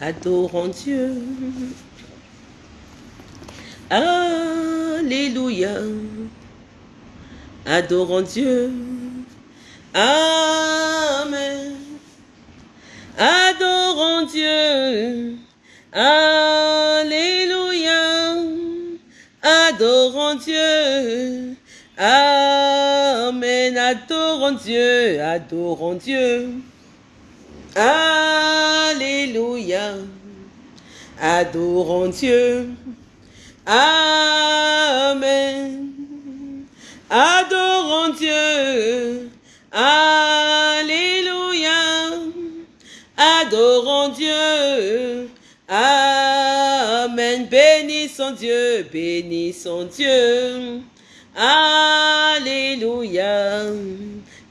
adorons Dieu. Alléluia, adorons Dieu. Amen. Adorons Dieu. Alléluia. Adorons Dieu. Amen. Adorons Dieu. Adorons Dieu. Alléluia. Adorons Dieu. Amen. Adorons Dieu. Alléluia. Adorons Dieu. Amen. Bénissons Dieu. Bénissons Dieu. Alléluia.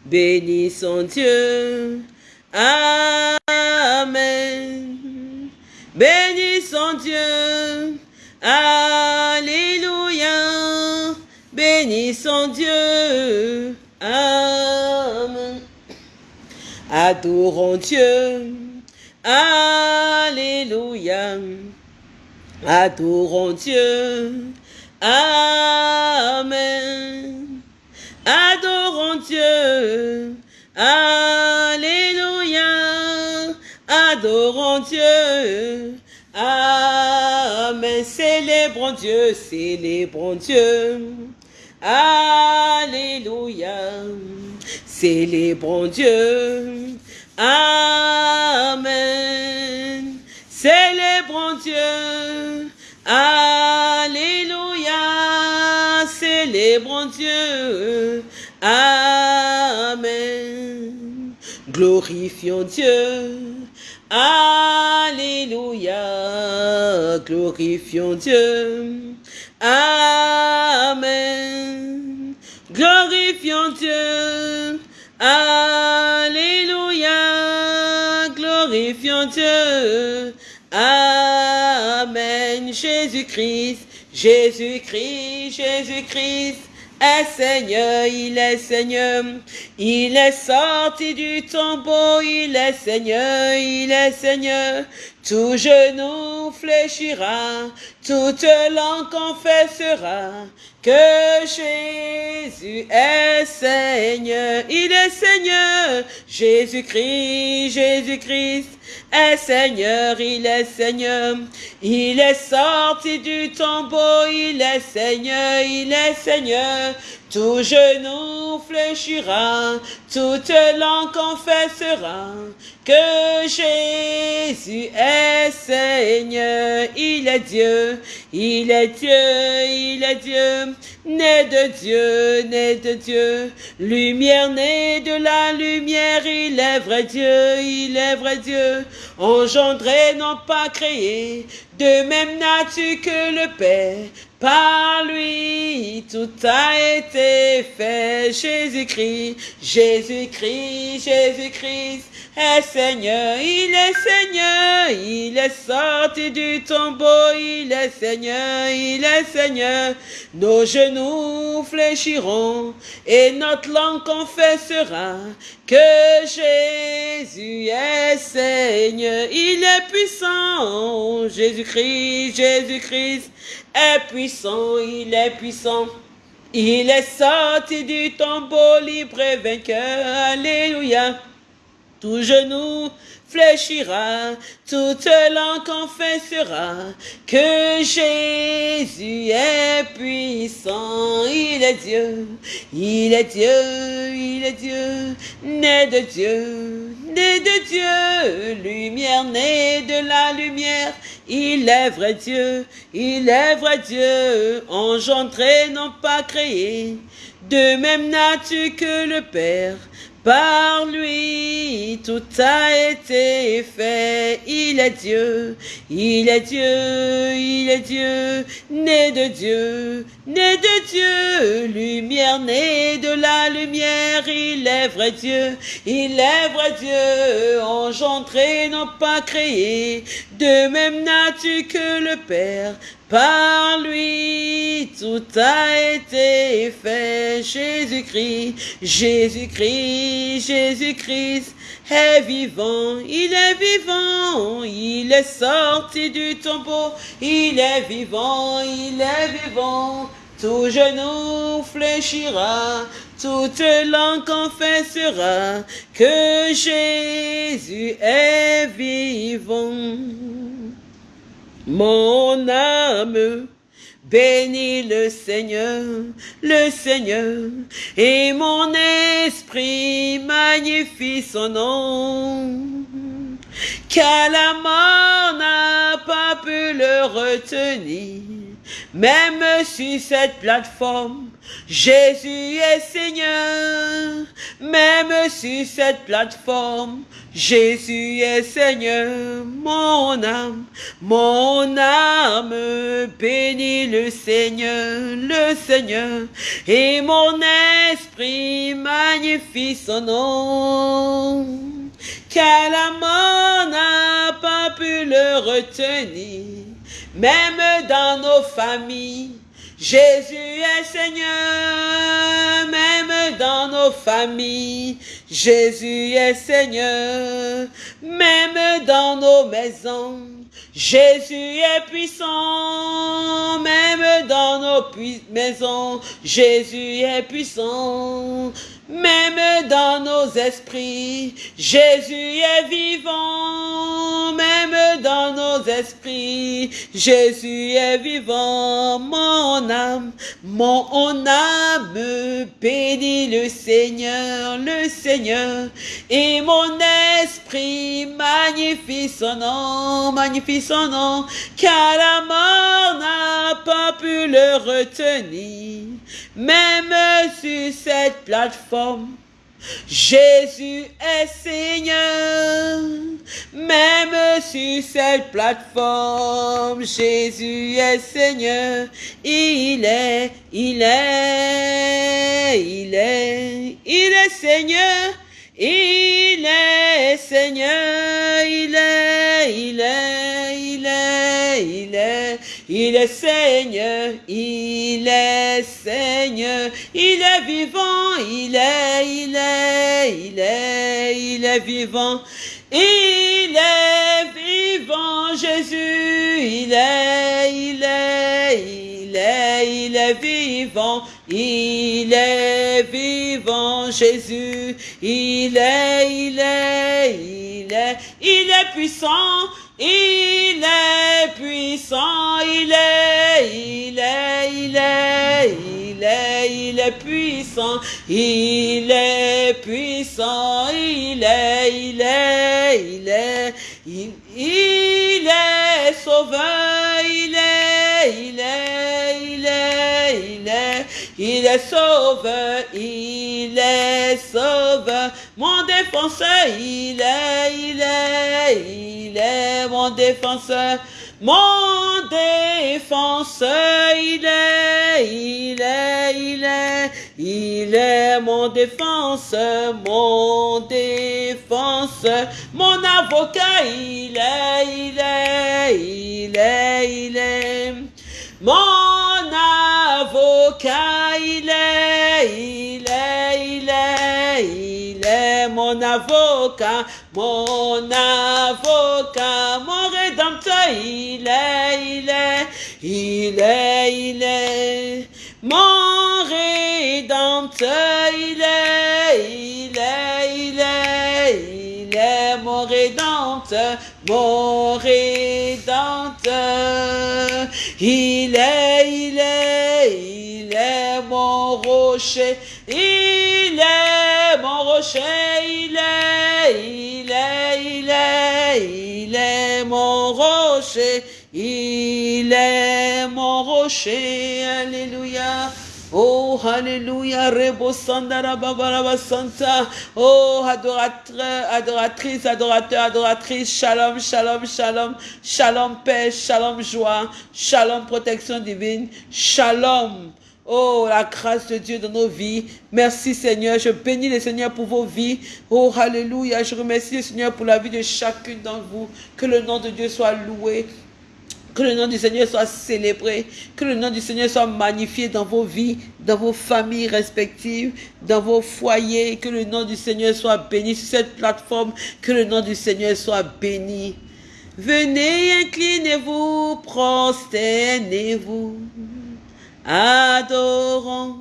Bénissons Dieu. Amen. Bénissons Dieu. Alléluia. Bénissons Dieu. Amen. Adorons Dieu. Alléluia. Adorons Dieu. Amen. Adorons Dieu. Alléluia. Adorons Dieu. Amen. Célébrons Dieu. Célébrons Dieu. Alléluia. Célébrons Dieu. Amen. Célébrons Dieu. Alléluia. Célébrons Dieu. Amen. Glorifions Dieu. Alléluia. Glorifions Dieu. Amen. Glorifions Dieu. Alléluia. Glorifions Dieu. Amen. Jésus-Christ, Jésus-Christ, Jésus-Christ est Seigneur, il est Seigneur. Il est sorti du tombeau, il est Seigneur, il est Seigneur. Tout genou fléchira, toute langue confessera que Jésus est Seigneur. Il est Seigneur, Jésus-Christ, Jésus-Christ est Seigneur, il est Seigneur. Il est sorti du tombeau, il est Seigneur, il est Seigneur. Tout genou fléchira, toute langue confessera que Jésus est Seigneur. Il est Dieu, il est Dieu, il est Dieu, né de Dieu, né de Dieu. Lumière née de la lumière, il est vrai Dieu, il est vrai Dieu. Engendré, non pas créé, de même nature que le Père. Par lui, tout a été fait. Jésus-Christ, Jésus-Christ, Jésus-Christ est Seigneur. Il est Seigneur. Il est sorti du tombeau. Il est Seigneur. Il est Seigneur. Nos genoux fléchiront et notre langue confessera que Jésus est Seigneur. Il est puissant. Jésus-Christ, Jésus-Christ est puissant, il est puissant. Il est sorti du tombeau libre et vainqueur. Alléluia. Tout genou fléchira, toute langue confessera que Jésus est puissant. Il est Dieu, il est Dieu, il est Dieu, né de Dieu, né de Dieu, lumière née de la lumière. Il est vrai Dieu, il est vrai Dieu, engendré, non pas créé, de même nature que le Père. Par lui, tout a été fait. Il est Dieu, il est Dieu, il est Dieu, né de Dieu, né de Dieu, lumière née de la lumière. Il est vrai Dieu, il est vrai Dieu, engendré, non pas créé, de même nature que le Père. Par lui, tout a été fait. Jésus-Christ, Jésus-Christ, Jésus-Christ est vivant. Il est vivant, il est sorti du tombeau, il est vivant, il est vivant. Tout genou fléchira, toute langue confessera que Jésus est vivant. Mon âme bénit le Seigneur, le Seigneur, et mon esprit magnifie son nom. Car la mort n'a pas pu le retenir même sur cette plateforme, Jésus est Seigneur. Même sur cette plateforme, Jésus est Seigneur. Mon âme, mon âme bénit le Seigneur, le Seigneur. Et mon esprit magnifie son nom. Car la mort n'a pas pu le retenir même dans nos familles. Jésus est Seigneur, même dans nos familles. Jésus est Seigneur, même dans nos maisons. Jésus est puissant, même dans nos maisons. Jésus est puissant, même dans nos esprits. Jésus est vivant, même dans nos esprits. Jésus est vivant, mon âme, mon âme bénit le Seigneur, le Seigneur. Et mon esprit magnifie son nom, magnifie son nom, car la mort n'a pas pu le retenir. Même sur cette plateforme, Jésus est Seigneur. Même sur cette plateforme, Jésus est Seigneur. Il est, il est, il est, il est Seigneur. Il est Seigneur, il est, il est, il est, il est, il est Seigneur, il est Seigneur, il est vivant, il est, il est, il est, il est vivant. Il est vivant, Jésus, il est, il est, il est, il est vivant, il est vivant, Jésus, il est, il est, il est, il est puissant, il est puissant, il est, il est, il est, il est, il est puissant, il est puissant, il est, il est, il est, il, est sauveur, il est, il est, il est, il est, il est sauveur, il est sauveur, mon défenseur, il est, il est, il est mon défenseur. Mon défenseur, il est, il est, il est, il est mon défenseur, mon défenseur, mon avocat, il est, il est, il est, il est. Mon avocat, il est, il est, il est, il est mon avocat, mon avocat, mon rédempteur, il est, il est, il est, il est. Mon rédempteur, il est, il est, il est, il est mon rédempteur, mon rédempteur. Il est, il est, il est mon rocher, il est mon rocher, il est, il est, il est, il est mon rocher, il est mon rocher, alléluia. Oh, Alléluia, Sandara Babaraba Santa. Oh, adoratrice, adorateur, adoratrice. Shalom, shalom, shalom. Shalom, paix, shalom, joie. Shalom, protection divine. Shalom. Oh, la grâce de Dieu dans nos vies. Merci Seigneur. Je bénis le Seigneur pour vos vies. Oh, Alléluia. Je remercie le Seigneur pour la vie de chacune d'entre vous. Que le nom de Dieu soit loué. Que le nom du Seigneur soit célébré. Que le nom du Seigneur soit magnifié dans vos vies, dans vos familles respectives, dans vos foyers. Que le nom du Seigneur soit béni sur cette plateforme. Que le nom du Seigneur soit béni. Venez, inclinez-vous, prosternez-vous, adorons.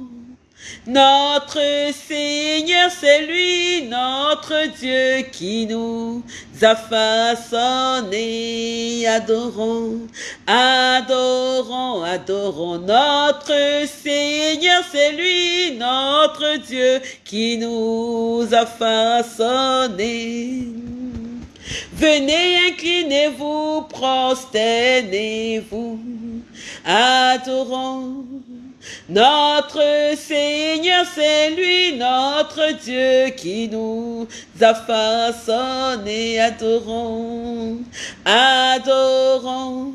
Notre Seigneur, c'est lui, notre Dieu qui nous a façonnés. Adorons, adorons, adorons. Notre Seigneur, c'est lui, notre Dieu qui nous a façonnés. Venez, inclinez-vous, prosternez-vous, adorons. Notre Seigneur, c'est lui, notre Dieu qui nous a façonnés. Adorons, adorons.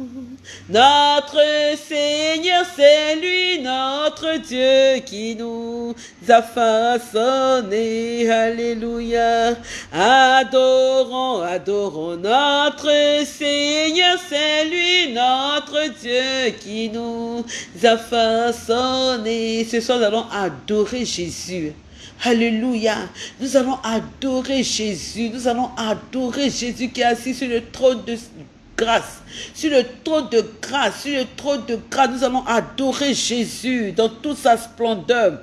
Notre Seigneur, c'est lui, notre Dieu qui nous a façonnés. Alléluia. Adorons, adorons notre Seigneur, c'est lui, notre Dieu qui nous a façonnés. Ce soir, nous allons adorer Jésus. Alléluia. Nous allons adorer Jésus. Nous allons adorer Jésus qui est assis sur le trône de sur le trône de grâce, sur le trône de grâce, nous allons adorer Jésus dans toute sa splendeur.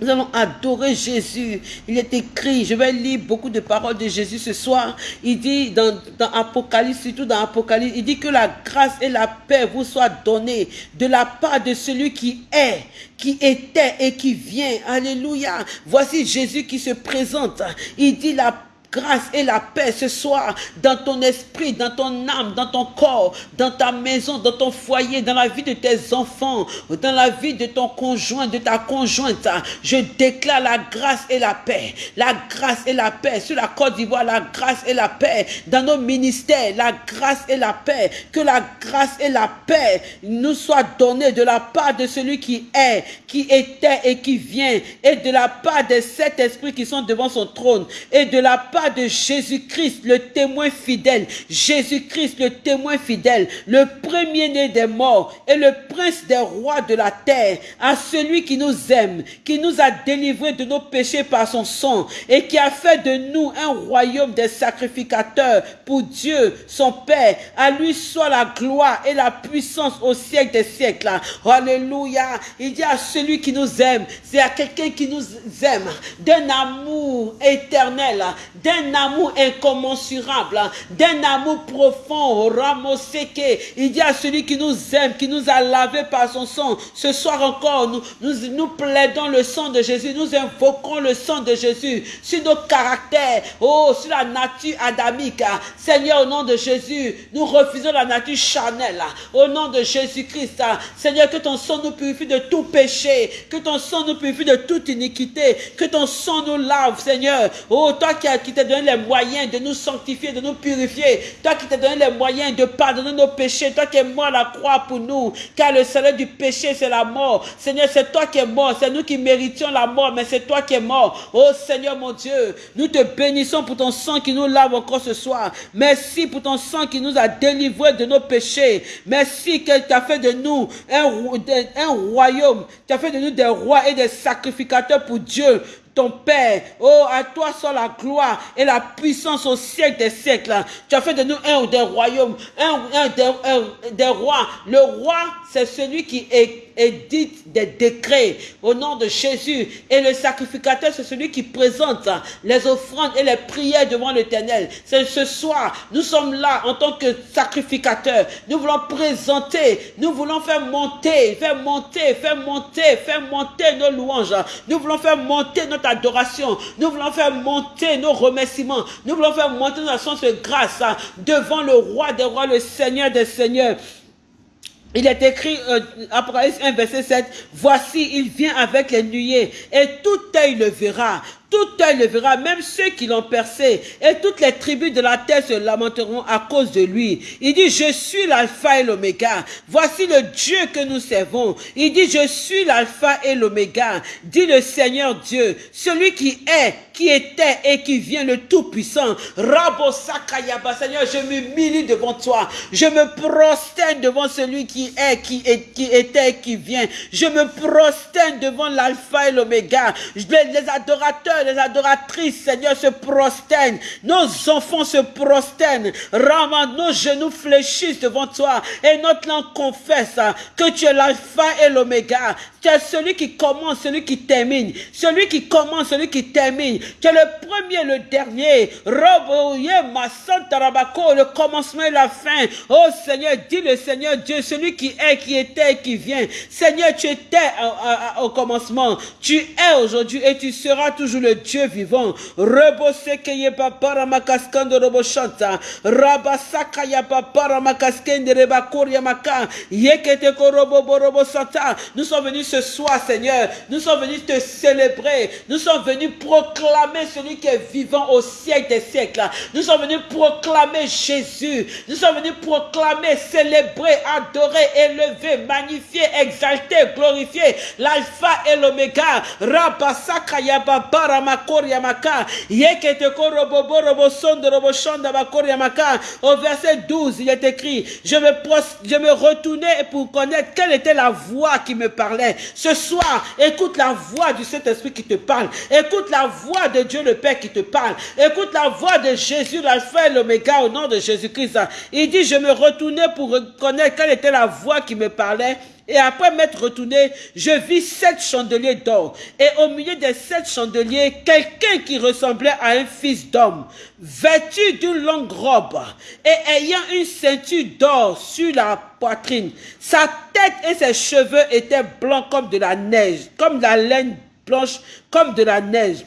Nous allons adorer Jésus. Il est écrit, je vais lire beaucoup de paroles de Jésus ce soir. Il dit dans, dans Apocalypse, surtout dans Apocalypse, il dit que la grâce et la paix vous soient données de la part de celui qui est, qui était et qui vient. Alléluia. Voici Jésus qui se présente. Il dit la grâce et la paix ce soir dans ton esprit, dans ton âme, dans ton corps, dans ta maison, dans ton foyer, dans la vie de tes enfants, dans la vie de ton conjoint, de ta conjointe. Je déclare la grâce et la paix. La grâce et la paix sur la Côte d'Ivoire, la grâce et la paix dans nos ministères, la grâce et la paix. Que la grâce et la paix nous soient données de la part de celui qui est, qui était et qui vient, et de la part des sept esprits qui sont devant son trône, et de la part de Jésus-Christ, le témoin fidèle, Jésus-Christ, le témoin fidèle, le premier-né des morts et le prince des rois de la terre, à celui qui nous aime, qui nous a délivrés de nos péchés par son sang et qui a fait de nous un royaume des sacrificateurs pour Dieu, son Père. À lui soit la gloire et la puissance au siècle des siècles. Alléluia. Il dit à celui qui nous aime, c'est à quelqu'un qui nous aime d'un amour éternel, amour incommensurable, d'un amour profond, Ramoseke. Il dit à celui qui nous aime, qui nous a lavé par son sang. Ce soir encore, nous, nous, plaidons le sang de Jésus, nous invoquons le sang de Jésus sur nos caractères, oh, sur la nature adamique. Seigneur, au nom de Jésus, nous refusons la nature charnelle. Au nom de Jésus-Christ, Seigneur, que ton sang nous purifie de tout péché, que ton sang nous purifie de toute iniquité, que ton sang nous lave, Seigneur. Oh, toi qui, qui t'as donné les moyens de nous sanctifier, de nous purifier, toi qui t'as donné les moyens de pardonner nos péchés, toi qui es mort à la croix pour nous, car le salaire du péché, c'est la mort. Seigneur, c'est toi qui es mort, c'est nous qui méritions la mort, mais c'est toi qui es mort. Oh Seigneur mon Dieu, nous te bénissons pour ton sang qui nous lave encore ce soir. Merci pour ton sang qui nous a délivrés de nos péchés. Merci que tu as fait de nous un, un royaume, tu as fait de nous des rois et des sacrificateurs pour Dieu ton Père. Oh, à toi soit la gloire et la puissance au siècle des siècles. Tu as fait de nous un des royaumes, un, des, un des rois. Le roi, c'est celui qui édite des décrets au nom de Jésus. Et le sacrificateur, c'est celui qui présente les offrandes et les prières devant l'éternel. C'est ce soir, nous sommes là en tant que sacrificateurs. Nous voulons présenter, nous voulons faire monter, faire monter, faire monter, faire monter nos louanges. Nous voulons faire monter notre adoration. Nous voulons faire monter nos remerciements. Nous voulons faire monter notre sens de grâce devant le roi des rois, le Seigneur des seigneurs. Il est écrit, euh, Apocalypse 1, verset 7, Voici, il vient avec les nuées, et tout œil le verra, tout le verra, même ceux qui l'ont percé, et toutes les tribus de la terre se lamenteront à cause de lui. Il dit, je suis l'alpha et l'oméga. Voici le Dieu que nous servons. Il dit, je suis l'alpha et l'oméga, dit le Seigneur Dieu, celui qui est, qui était et qui vient, le Tout-Puissant. Rabo Sakayaba, Seigneur, je m'humilie devant toi. Je me prosterne devant celui qui est, qui, était et qui vient. Je me prosterne devant l'alpha et l'oméga. Les adorateurs, les adoratrices, Seigneur, se prosternent. Nos enfants se prosternent. Rama, nos genoux fléchissent devant toi. Et notre langue confesse que tu es l'alpha et l'oméga. Tu es celui qui commence, celui qui termine. Celui qui commence, celui qui termine. Tu es le premier, le dernier. ma le commencement et la fin. Oh Seigneur, dis le Seigneur Dieu, celui qui est, qui était et qui vient. Seigneur, tu étais au commencement. Tu es aujourd'hui et tu seras toujours le Dieu vivant. Rebose keye papara makaskando robo shanta. Rabasaka ya papara makaskende reba koria maka. Yekete korobo. Nous sommes venus ce soir, Seigneur. Nous sommes venus te célébrer. Nous sommes venus proclamer celui qui est vivant au siècle des siècles. Nous sommes venus proclamer Jésus. Nous sommes venus proclamer, célébrer, adorer, élever, magnifier, exalter, glorifier l'alpha et l'oméga. Rabasaka yaba baramakor yamaka. Yekete korobo borobo sonde robo shanda bakor yamaka. Au verset 12, il est écrit, je me, je me retournais pour connaître quelle était la voix qui me parlait. Ce soir, écoute la voix du Saint-Esprit qui te parle. Écoute la voix de Dieu le Père qui te parle. Écoute la voix de Jésus, l'alpha et l'oméga, au nom de Jésus-Christ. Il dit, je me retournais pour reconnaître quelle était la voix qui me parlait. Et après m'être retourné, je vis sept chandeliers d'or. Et au milieu des sept chandeliers, quelqu'un qui ressemblait à un fils d'homme, vêtu d'une longue robe et ayant une ceinture d'or sur la poitrine. Sa tête et ses cheveux étaient blancs comme de la neige, comme la laine blanche, comme de la neige.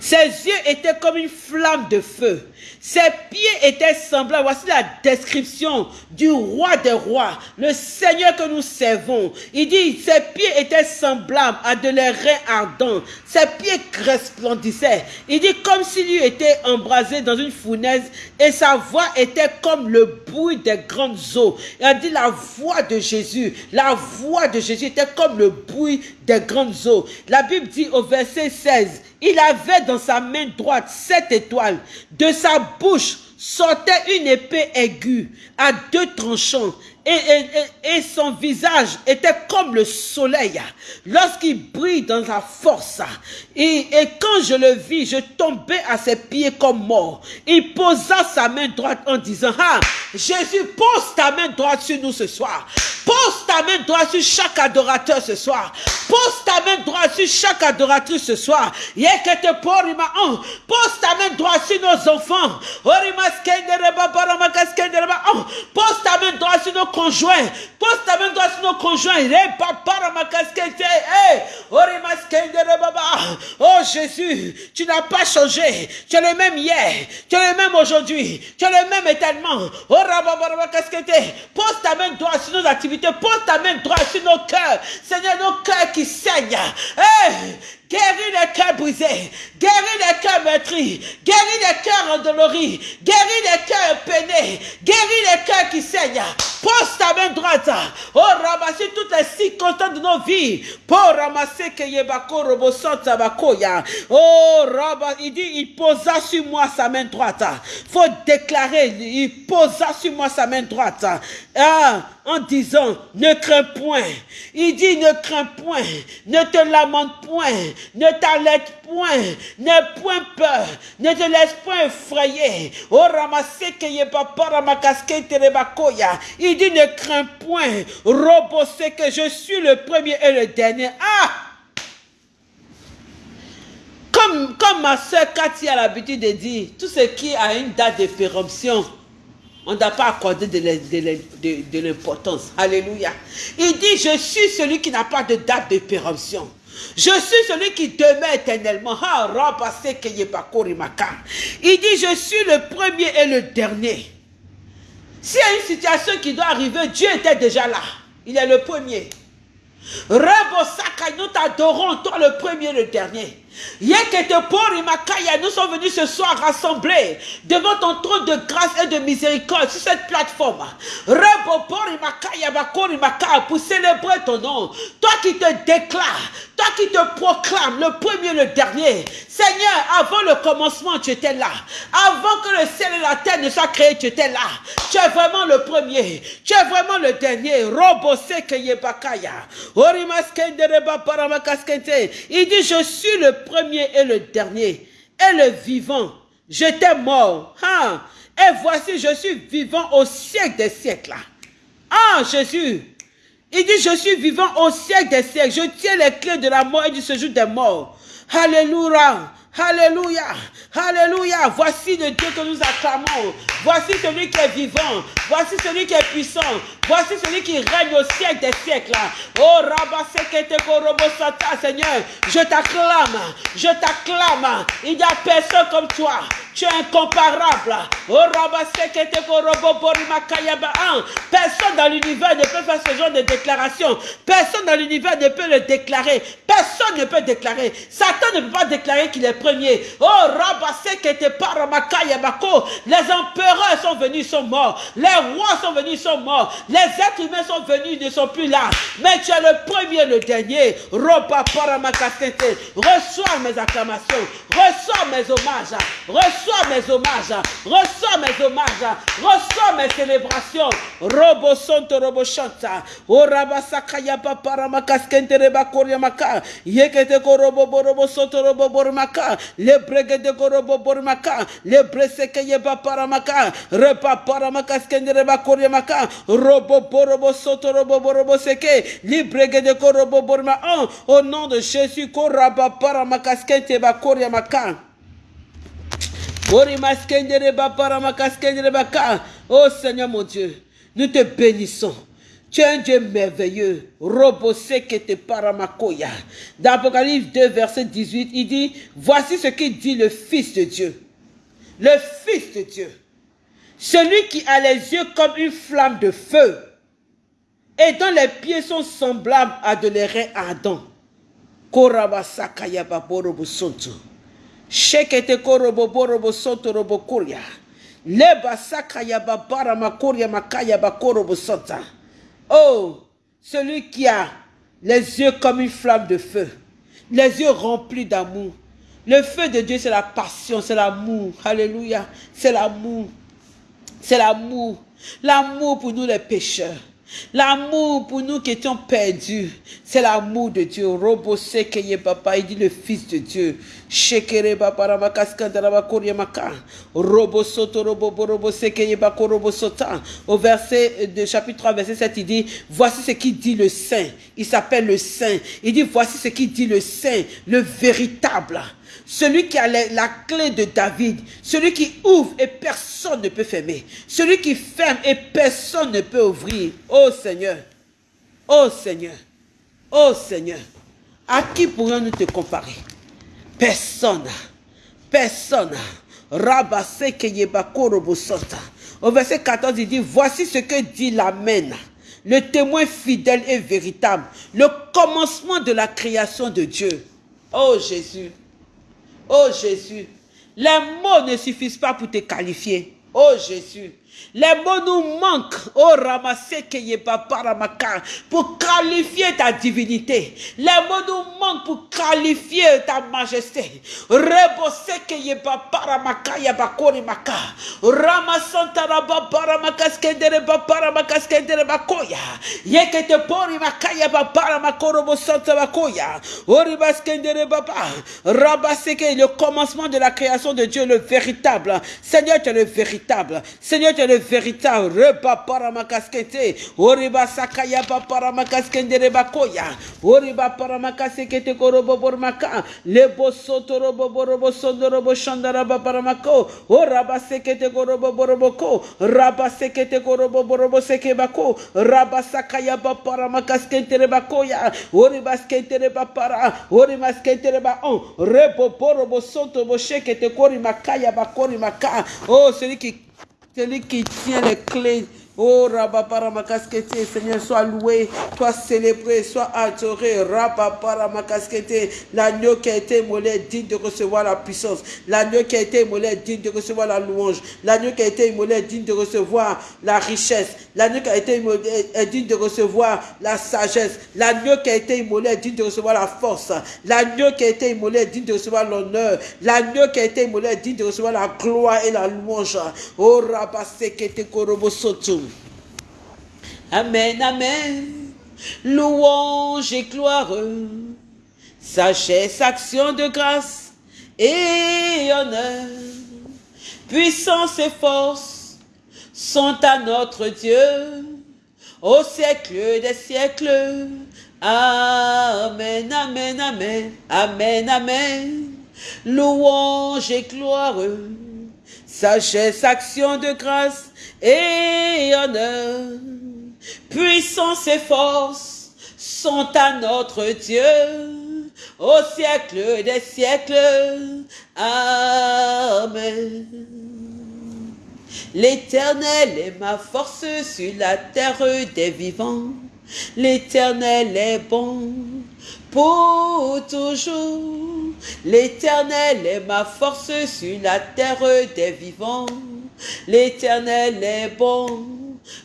Ses yeux étaient comme une flamme de feu. Ses pieds étaient semblables. Voici la description du roi des rois, le Seigneur que nous servons. Il dit, ses pieds étaient semblables à de l'airain ardent. Ses pieds resplendissaient. Il dit, comme s'il eût été embrasé dans une fournaise et sa voix était comme le bruit des grandes eaux. Il a dit, la voix de Jésus, la voix de Jésus était comme le bruit des grandes eaux. La Bible dit au verset 16, il avait dans sa main droite sept étoiles. De sa bouche sortait une épée aiguë à deux tranchants et, son visage était comme le soleil lorsqu'il brille dans sa force. Et, quand je le vis, je tombais à ses pieds comme mort. Il posa sa main droite en disant, ah, Jésus, pose ta main droite sur nous ce soir. Pose ta main droite sur chaque adorateur ce soir. Pose ta main droite sur chaque adoratrice ce soir. Pose ta main droite sur nos enfants. Pose ta main droite sur nos conjoints. Pose ta main droite sur nos conjoints. Oh Jésus, tu n'as pas changé. Tu es le même hier. Tu es le même aujourd'hui. Tu es le même éternellement. Oh Pose ta main droite sur nos activités. Pose ta main droite sur nos cœurs. Seigneur, nos cœurs qui saignent. Hey, Guéris les cœurs brisés, guéris les cœurs meurtris, guéris les cœurs endoloris, guéris les cœurs peinés, guéris les cœurs qui saignent. Pose ta main droite. Oh, ramasser toutes les circonstances de nos vies. Pour ramasser que Yebako Robosanta Bakoya. Oh, Rabba, il dit, il posa sur moi sa main droite. Faut déclarer, il posa sur moi sa main droite. Ah, en disant, ne crains point. Il dit, ne crains point, ne te lamente point, ne t'arrête point, n'aie point peur, ne te laisse point effrayer. Oh. Il dit, ne crains point, robosser que je suis le premier et le dernier. Ah! Comme, comme ma soeur Cathy a l'habitude de dire, tout ce qui a une date de péremption, on n'a pas accordé de, l'importance. Alléluia. Il dit, je suis celui qui n'a pas de date de péremption. Je suis celui qui demeure éternellement. Il dit, je suis le premier et le dernier. S'il y a une situation qui doit arriver, Dieu était déjà là. Il est le premier. nous t'adorons, toi le premier et le dernier. Nous sommes venus ce soir rassemblés devant ton trône de grâce et de miséricorde sur cette plateforme. Pour célébrer ton nom. Toi qui te déclares, toi qui te proclames le premier, le dernier. Seigneur, avant le commencement, tu étais là. Avant que le ciel et la terre ne soient créés, tu étais là. Tu es vraiment le premier. Tu es vraiment le dernier. Il dit, je suis le premier et le dernier, et le vivant. J'étais mort. Et voici, je suis vivant au siècle des siècles. Ah, Jésus. Il dit, je suis vivant au siècle des siècles. Je tiens les clés de la mort et du séjour des morts. Alléluia. Alléluia. Alléluia. Voici le Dieu que nous acclamons. Voici celui qui est vivant. Voici celui qui est puissant. Voici celui qui règne au siècle des siècles. Oh Sata, Seigneur, je t'acclame. Je t'acclame. Il n'y a personne comme toi. Tu es incomparable. Oh Personne dans l'univers ne peut faire ce genre de déclaration. Personne dans l'univers ne peut le déclarer. Personne ne peut déclarer. Satan ne peut pas déclarer qu'il est premier. Oh, les empereurs sont venus, sont morts. Les rois sont venus, sont morts. Les êtres humains sont venus, ne sont plus là. Mais tu es le premier, le dernier. Reçois mes acclamations. Reçois mes hommages. Reçois mes hommages. Reçois mes hommages. Reçois mes célébrations. Robo sonto robo chanta. Oraba sakaya papara makaskente reba koryamaka. Yekete korobo borobo soto robo bormaka. Le brege de korobo bormaka. Le breseke yeba paramaka. Repa paramaka skende reba koryamaka. Robo borobo soto robo borobo seke. De korobo borma. Au nom de Jésus, koraba paramaka skente ba koryamaka. Oh Seigneur mon Dieu, nous te bénissons. Tu es un Dieu merveilleux. te paramakoya. Dans Apocalypse 2, verset 18, il dit, voici ce qu'il dit le Fils de Dieu. Le Fils de Dieu. Celui qui a les yeux comme une flamme de feu et dont les pieds sont semblables à de l'airain ardent. Oh, celui qui a les yeux comme une flamme de feu, les yeux remplis d'amour. Le feu de Dieu, c'est la passion, c'est l'amour. Alléluia. C'est l'amour. C'est l'amour. L'amour pour nous les pécheurs. L'amour pour nous qui étions perdus, c'est l'amour de Dieu. Robo sekeye papa, il dit le Fils de Dieu. Shekere papa. Robo soto robo robo sekeye bako robo sota. Au verset de chapitre 3, verset 7, il dit, voici ce qui dit le Saint. Il s'appelle le Saint. Il dit, voici ce qui dit le Saint, le véritable celui qui a la, clé de David, celui qui ouvre et personne ne peut fermer, celui qui ferme et personne ne peut ouvrir. Oh Seigneur, oh Seigneur, oh Seigneur, à qui pourrions-nous te comparer? Personne, personne. Au verset 14, il dit, voici ce que dit l'Amen, le témoin fidèle et véritable, le commencement de la création de Dieu. Oh Jésus, Oh Jésus, les mots ne suffisent pas pour te qualifier. Oh Jésus, les mots nous manquent, oh ramasser pour qualifier ta divinité. Les mots nous manquent pour qualifier ta majesté. Rebose keye paparamaka yabakori maka. Ramasanta raba paramaka skendere paparamaka skendere bakoya. Yekete pori maka yabaparamako robo santa bakoya. Oriba skendere baba. Rabaseke, le commencement de la création de Dieu, le véritable. Seigneur, tu es le véritable. Seigneur, tu le véritable. Repa paramakaskete. Oriba sakaya paramakaskende rebakoya. Oriba paramakasekete korobo bormaka. Lebo soto robo borobo sondo robo shandara paramako. Oraba sekete korobo boroboko. Raba sekete korobo borobo sekebako. Raba sakaya paramakaskente rebakoya. Oriba skente rebapara. Oriba skente reba on. Rebo borobo soto bo shekete kori makaya bakori maka. Oh, celui qui celui qui tient les clés Oh, Rabaparamakaskete, Seigneur, sois loué, sois célébré, sois adoré. Rabaparamakaskete, l'agneau qui a été immolé digne de recevoir la puissance. L'agneau qui a été immolé digne de recevoir la louange. L'agneau qui a été immolé digne de recevoir la richesse. L'agneau qui a été immolé est digne de recevoir la sagesse. L'agneau qui a été immolé est digne de recevoir la force. L'agneau qui a été immolé est digne de recevoir l'honneur. L'agneau qui a été immolé est digne de recevoir la gloire et la louange. Oh, Rabasekete Korobosotum. Amen, amen. Louange et gloire. sagesse, action de grâce et honneur, puissance et force sont à notre Dieu au siècle des siècles. Amen, amen, amen, amen, amen. Louange et gloire, sagesse, action de grâce et honneur, puissance et force sont à notre Dieu au siècle des siècles. Amen. L'Éternel est ma force sur la terre des vivants. L'Éternel est bon pour toujours. L'Éternel est ma force sur la terre des vivants. L'Éternel est bon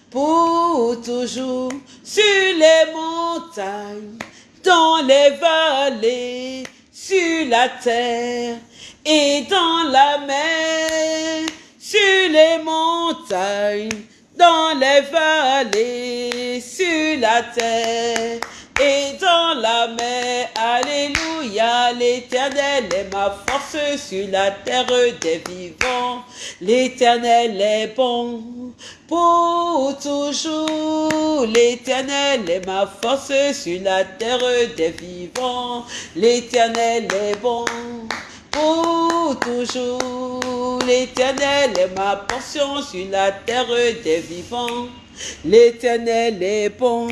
pour toujours sur les montagnes, dans les vallées, sur la terre et dans la mer, sur les montagnes, dans les vallées, sur la terre et dans la mer. Alléluia, l'Éternel est ma force sur la terre des vivants. L'Éternel est bon pour toujours. L'Éternel est ma force sur la terre des vivants. L'Éternel est bon pour toujours. L'Éternel est ma portion sur la terre des vivants. L'Éternel est bon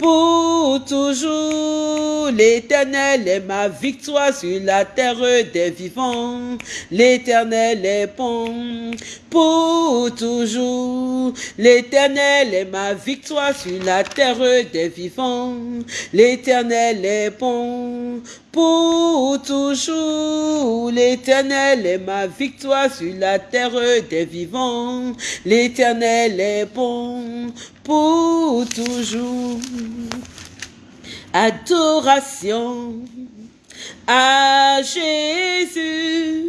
pour toujours. L'Éternel est ma victoire sur la terre des vivants. L'Éternel est bon pour toujours. L'Éternel est ma victoire sur la terre des vivants. L'Éternel est bon pour toujours. L'Éternel est ma victoire sur la terre des vivants. L'Éternel est bon pour toujours. Adoration à Jésus,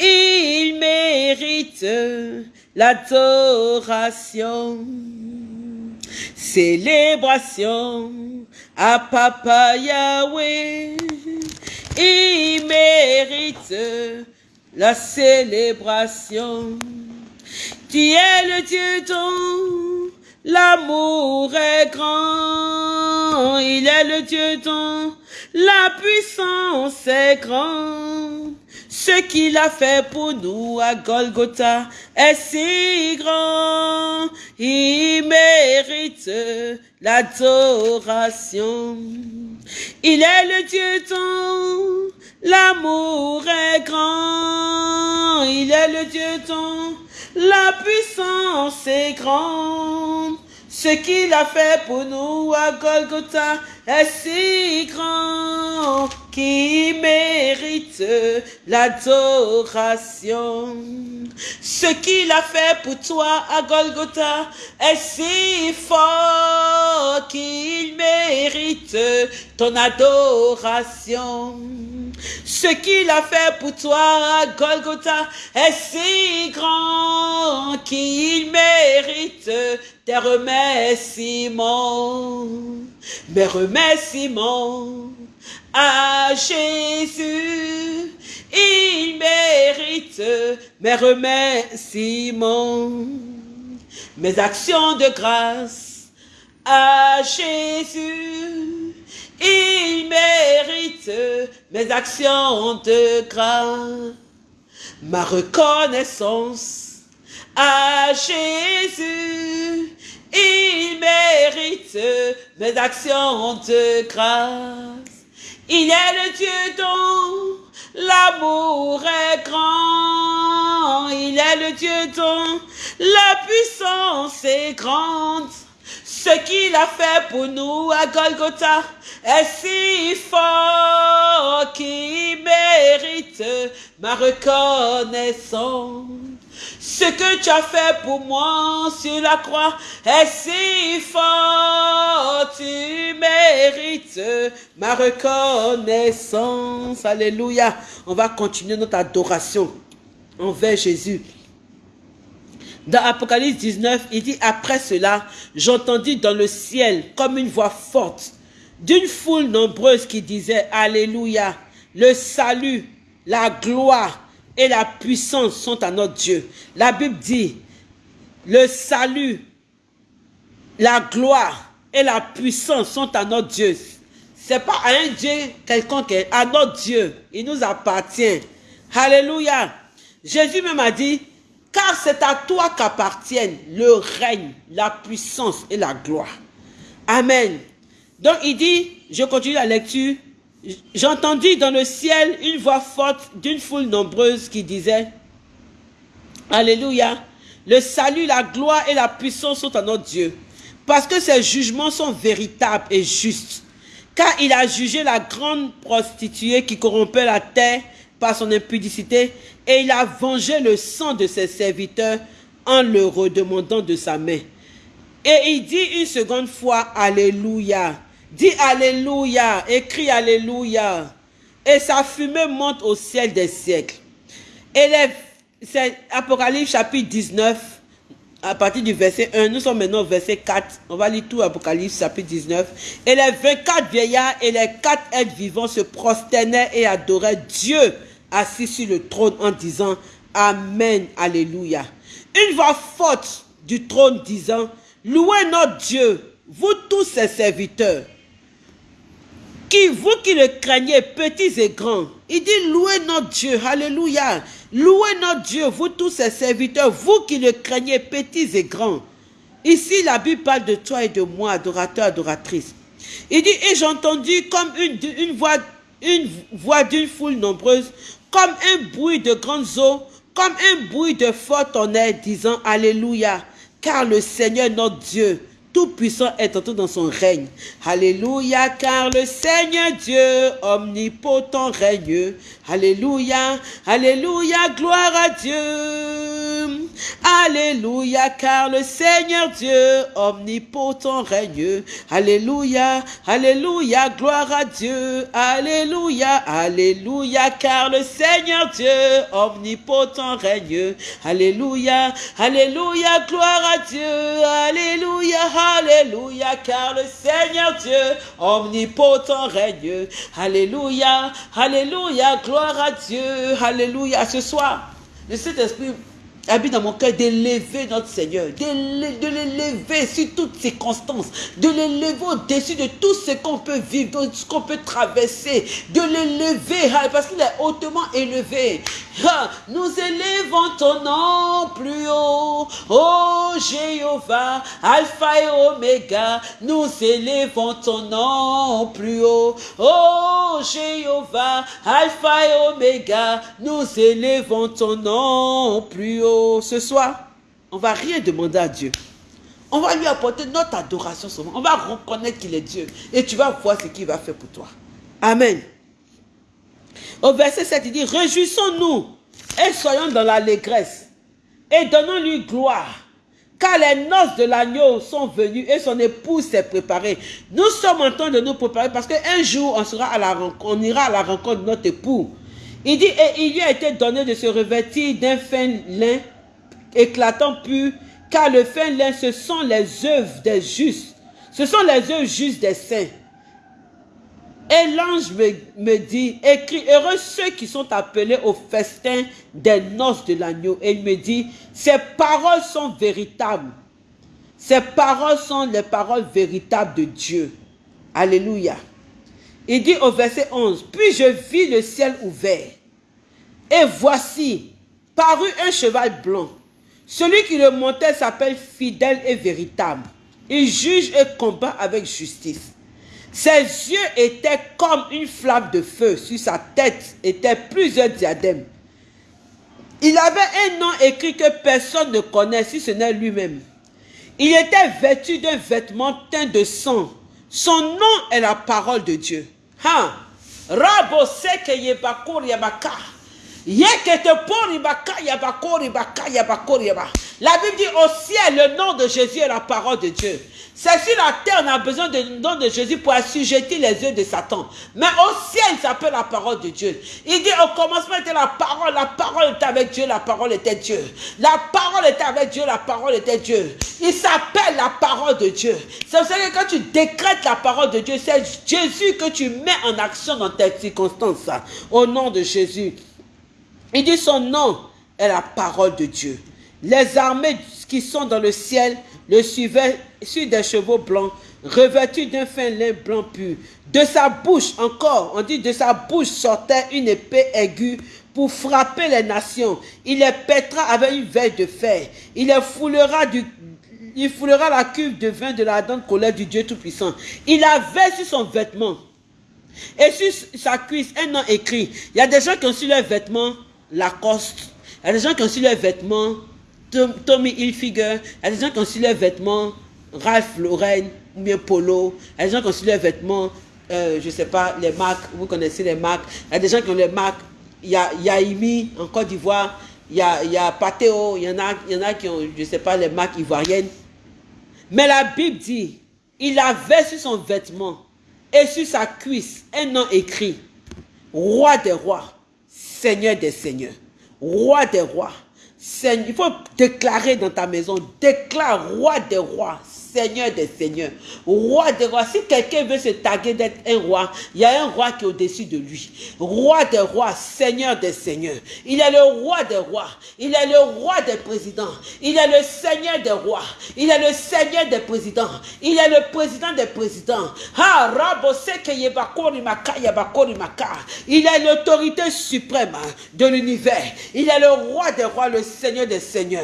il mérite l'adoration. Célébration à Papa Yahweh, il mérite la célébration. Tu es le Dieu dont l'amour est grand, il est le Dieu dont la puissance est grande. Ce qu'il a fait pour nous à Golgotha est si grand, il mérite l'adoration. Il est le Dieu dont l'amour est grand, il est le Dieu dont la puissance est grande. Ce qu'il a fait pour nous à Golgotha est si grand qu'il mérite l'adoration. Ce qu'il a fait pour toi à Golgotha est si fort qu'il mérite ton adoration. Ce qu'il a fait pour toi à Golgotha est si grand qu'il mérite tes remerciements. Mes remerciements à Jésus. Il mérite mes remerciements. Mes actions de grâce à Jésus. Il mérite mes actions de grâce. Ma reconnaissance à Jésus. Il mérite mes actions de grâce. Il est le Dieu dont l'amour est grand. Il est le Dieu dont la puissance est grande. Ce qu'il a fait pour nous à Golgotha est si fort qu'il mérite ma reconnaissance. Ce que tu as fait pour moi sur la croix est si fort, tu mérites ma reconnaissance. Alléluia. On va continuer notre adoration envers Jésus. Dans Apocalypse 19, il dit, après cela, j'entendis dans le ciel comme une voix forte d'une foule nombreuse qui disait Alléluia, le salut, la gloire et la puissance sont à notre Dieu. La Bible dit, le salut, la gloire et la puissance sont à notre Dieu. C'est pas à un Dieu quelconque, à notre Dieu. Il nous appartient. Alléluia. Jésus même a dit, car c'est à toi qu'appartiennent le règne, la puissance et la gloire. Amen. Donc il dit, je continue la lecture, j'entendis dans le ciel une voix forte d'une foule nombreuse qui disait, Alléluia, le salut, la gloire et la puissance sont à notre Dieu, parce que ses jugements sont véritables et justes. Car il a jugé la grande prostituée qui corrompait la terre par son impudicité, et il a vengé le sang de ses serviteurs en le redemandant de sa main. Et il dit une seconde fois, Alléluia. Dis Alléluia, écris Alléluia. Et sa fumée monte au ciel des siècles. Et c'est Apocalypse chapitre 19, à partir du verset 1, nous sommes maintenant au verset 4. On va lire tout Apocalypse chapitre 19. Et les 24 vieillards et les quatre êtres vivants se prosternaient et adoraient Dieu assis sur le trône en disant Amen, Alléluia. Une voix forte du trône disant Louez notre Dieu, vous tous ses serviteurs, qui, vous qui le craignez, petits et grands, il dit louez notre Dieu, alléluia. Louez notre Dieu, vous tous ses serviteurs, vous qui le craignez, petits et grands. Ici, la Bible parle de toi et de moi, adorateur, adoratrice. Il dit, et j'ai entendu comme une, une voix une voix d'une foule nombreuse, comme un bruit de grandes eaux, comme un bruit de fort tonnerre, disant Alléluia, car le Seigneur notre Dieu tout-puissant est entré dans son règne. Alléluia, car le Seigneur Dieu omnipotent règne. Alléluia, Alléluia, gloire à Dieu. Alléluia, car le Seigneur Dieu omnipotent règne. Alléluia, Alléluia, gloire à Dieu. Alléluia, Alléluia, car le Seigneur Dieu omnipotent règne. Alléluia, Alléluia, gloire à Dieu. Alléluia, Alléluia, car le Seigneur Dieu omnipotent règne. Alléluia, Alléluia, gloire à Dieu. Alléluia. Ce soir, le Saint-Esprit habite dans mon cœur d'élever notre Seigneur, de l'élever sur toutes circonstances, de l'élever au-dessus de tout ce qu'on peut vivre, de ce qu'on peut traverser, de l'élever hein, parce qu'il est hautement élevé. Hein, nous élevons ton nom plus haut, oh Jéhovah, Alpha et Oméga, nous élevons ton nom plus haut, oh Jéhovah, Alpha et Oméga, nous élevons ton nom plus haut ce soir, on va rien demander à Dieu. On va lui apporter notre adoration On va reconnaître qu'il est Dieu. Et tu vas voir ce qu'il va faire pour toi. Amen. Au verset 7, il dit, réjouissons-nous et soyons dans l'allégresse et donnons-lui gloire. Car les noces de l'agneau sont venues et son épouse s'est préparée. Nous sommes en train de nous préparer parce qu'un jour, on, sera à la on ira à la rencontre de notre époux. Il dit, et il lui a été donné de se revêtir d'un fin lin éclatant pur, car le fin lin, ce sont les œuvres des justes. Ce sont les œuvres justes des saints. Et l'ange me, me, dit, écris, heureux ceux qui sont appelés au festin des noces de l'agneau. Et il me dit, ces paroles sont véritables. Ces paroles sont les paroles véritables de Dieu. Alléluia. Il dit au verset 11, Puis je vis le ciel ouvert, et voici, parut un cheval blanc. Celui qui le montait s'appelle fidèle et véritable. Il juge et combat avec justice. Ses yeux étaient comme une flamme de feu. Sur sa tête étaient plusieurs diadèmes. Il avait un nom écrit que personne ne connaît si ce n'est lui-même. Il était vêtu d'un vêtement teint de sang. Son nom est la parole de Dieu. Ha! Rabo seke yebakor yabaka. Yekete por yabaka yabakor yabaka yabakor yabaka. La Bible dit au ciel, le nom de Jésus est la parole de Dieu. C'est sur la terre, on a besoin de nom de Jésus pour assujettir les yeux de Satan. Mais au ciel, ça s'appelle la parole de Dieu. Il dit au commencement était la parole, la parole était avec Dieu, la parole était Dieu. La parole était avec Dieu, la parole était Dieu. Il s'appelle la parole de Dieu. C'est pour ça que quand tu décrètes la parole de Dieu, c'est Jésus que tu mets en action dans tes circonstances. Au nom de Jésus. Il dit son nom est la parole de Dieu. Les armées qui sont dans le ciel le suivaient sur des chevaux blancs, revêtus d'un fin lin blanc pur. De sa bouche encore, on dit de sa bouche sortait une épée aiguë pour frapper les nations. Il les pètera avec une veille de fer. Il les foulera du il foulera la cuve de vin de la dente colère du Dieu Tout-Puissant. Il avait sur son vêtement et sur sa cuisse un nom écrit. Il y a des gens qui ont sur leurs vêtements Lacoste. Il y a des gens qui ont sur leurs vêtements Tommy Hilfiger. Il y a des gens qui ont sur leurs vêtements Ralph Lauren ou bien Polo. Il gens qui ont leurs vêtements, euh, je ne sais pas, les marques. Vous connaissez les marques. Il y a des gens qui ont les marques. Il y a Yaimi en Côte d'Ivoire. Il y a, Pateo. Il y, en a, il y en a qui ont, je ne sais pas, les marques ivoiriennes. Mais la Bible dit, il avait sur son vêtement et sur sa cuisse un nom écrit, roi des rois, seigneur des seigneurs, roi des rois. Seigneur, il faut déclarer dans ta maison, déclare roi des rois, Seigneur des seigneurs, roi des rois. Si quelqu'un veut se taguer d'être un roi, il y a un roi qui est au-dessus de lui. Roi des rois, Seigneur des seigneurs. Il est le roi des rois. Il est le roi des présidents. Il est le Seigneur des rois. Il est le Seigneur des présidents. Il est le président des présidents. Il est l'autorité suprême de l'univers. Il est le roi des rois, le Seigneur des seigneurs.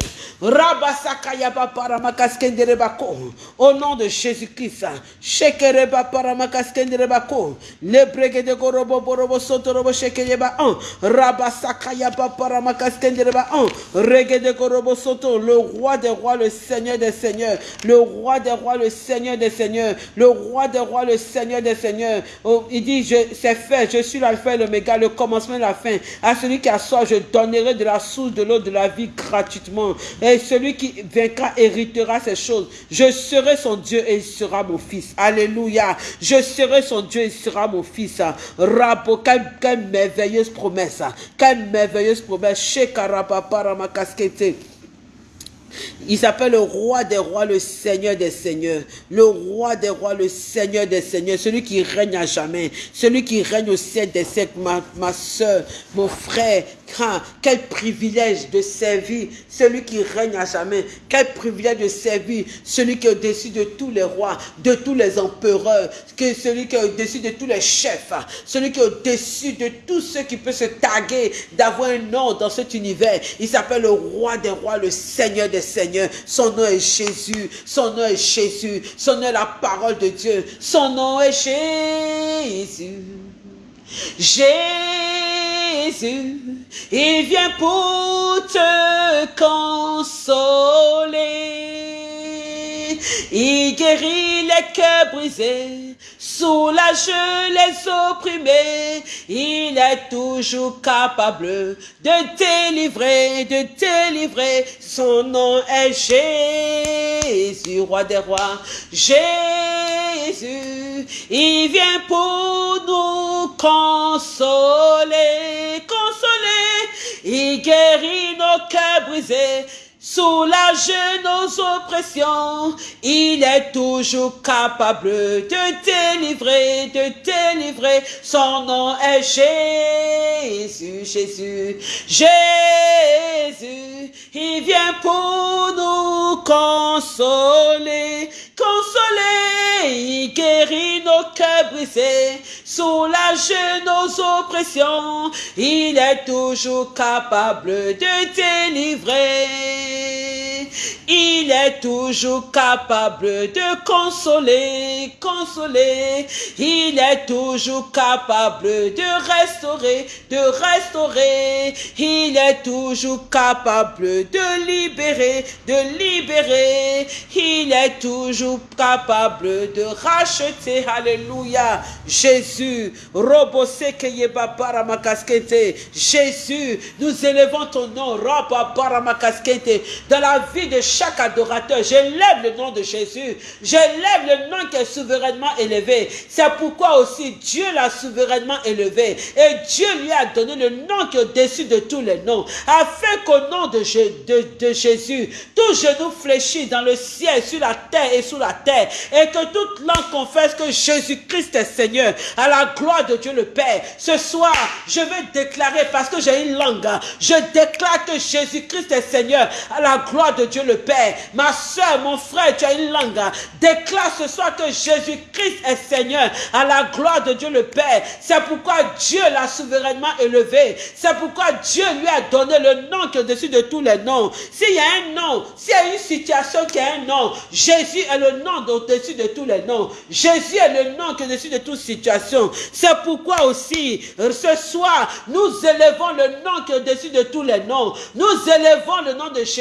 Au nom de Jésus-Christ. Shekereba paramaskendrebako. Lebrege de gorobo borobo sotorobo shekereba un. Rabasakayaba paramaskendreba un. Rege de gorobo soto. Le roi des rois, le Seigneur des seigneurs. Le roi des rois, le Seigneur des seigneurs. Le roi des rois, le Seigneur des seigneurs. Oh, il dit, c'est fait. Je suis l'alpha et l'oméga, le commencement et la fin. À celui qui a soif, je donnerai de la source de l'eau de la vie gratuitement. Et celui qui vaincra héritera ces choses. Je serai son Dieu et il sera mon fils. Alléluia. Je serai son Dieu et il sera mon fils. Rabo, quelle, merveilleuse promesse. Quelle merveilleuse promesse. Shekarabaparamakaskété. Il s'appelle le roi des rois, le seigneur des seigneurs. Le roi des rois, le seigneur des seigneurs. Celui qui règne à jamais. Celui qui règne au ciel des siècles. Ma, ma soeur, mon frère, quel privilège de servir celui qui règne à jamais. Quel privilège de servir celui qui est au-dessus de tous les rois, de tous les empereurs, celui qui est au-dessus de tous les chefs, celui qui est au-dessus de tous ceux qui peuvent se taguer d'avoir un nom dans cet univers. Il s'appelle le roi des rois, le seigneur des seigneurs. Son nom est Jésus. Son nom est Jésus. Son nom est la parole de Dieu. Son nom est Jésus. Jésus, il vient pour te consoler. Il guérit les cœurs brisés, soulage les opprimés. Il est toujours capable de délivrer, de délivrer. Son nom est Jésus, roi des rois. Jésus, il vient pour nous consoler, consoler. Il guérit nos cœurs brisés soulage nos oppressions. Il est toujours capable de délivrer, de délivrer. Son nom est Jésus, Jésus, Jésus. Il vient pour nous consoler, consoler. Il guérit nos cœurs brisés, soulage nos oppressions. Il est toujours capable de délivrer. Il est toujours capable de consoler, consoler. Il est toujours capable de restaurer, de restaurer. Il est toujours capable de libérer, de libérer. Il est toujours capable de racheter. Alléluia. Jésus, Jésus, nous élevons ton nom, Dans la vie de chaque adorateur. J'élève le nom de Jésus. J'élève le nom qui est souverainement élevé. C'est pourquoi aussi Dieu l'a souverainement élevé. Et Dieu lui a donné le nom qui est au-dessus de tous les noms. Afin qu'au nom de, Jésus, tout genou fléchit dans le ciel, sur la terre et sous la terre. Et que toute langue confesse que Jésus-Christ est Seigneur. À la gloire de Dieu le Père. Ce soir, je vais déclarer parce que j'ai une langue. Je déclare que Jésus-Christ est Seigneur. La gloire de Dieu le Père. Ma soeur, mon frère, tu as une langue. Déclare ce soir que Jésus-Christ est Seigneur. À la gloire de Dieu le Père. C'est pourquoi Dieu l'a souverainement élevé. C'est pourquoi Dieu lui a donné le nom qui est au-dessus de tous les noms. S'il y a un nom, s'il y a une situation qui a un nom, Jésus est le nom au-dessus de tous les noms. Jésus est le nom qui est au-dessus de toute situation. C'est pourquoi aussi, ce soir, nous élevons le nom qui est au-dessus de tous les noms. Nous élevons le nom de Jésus.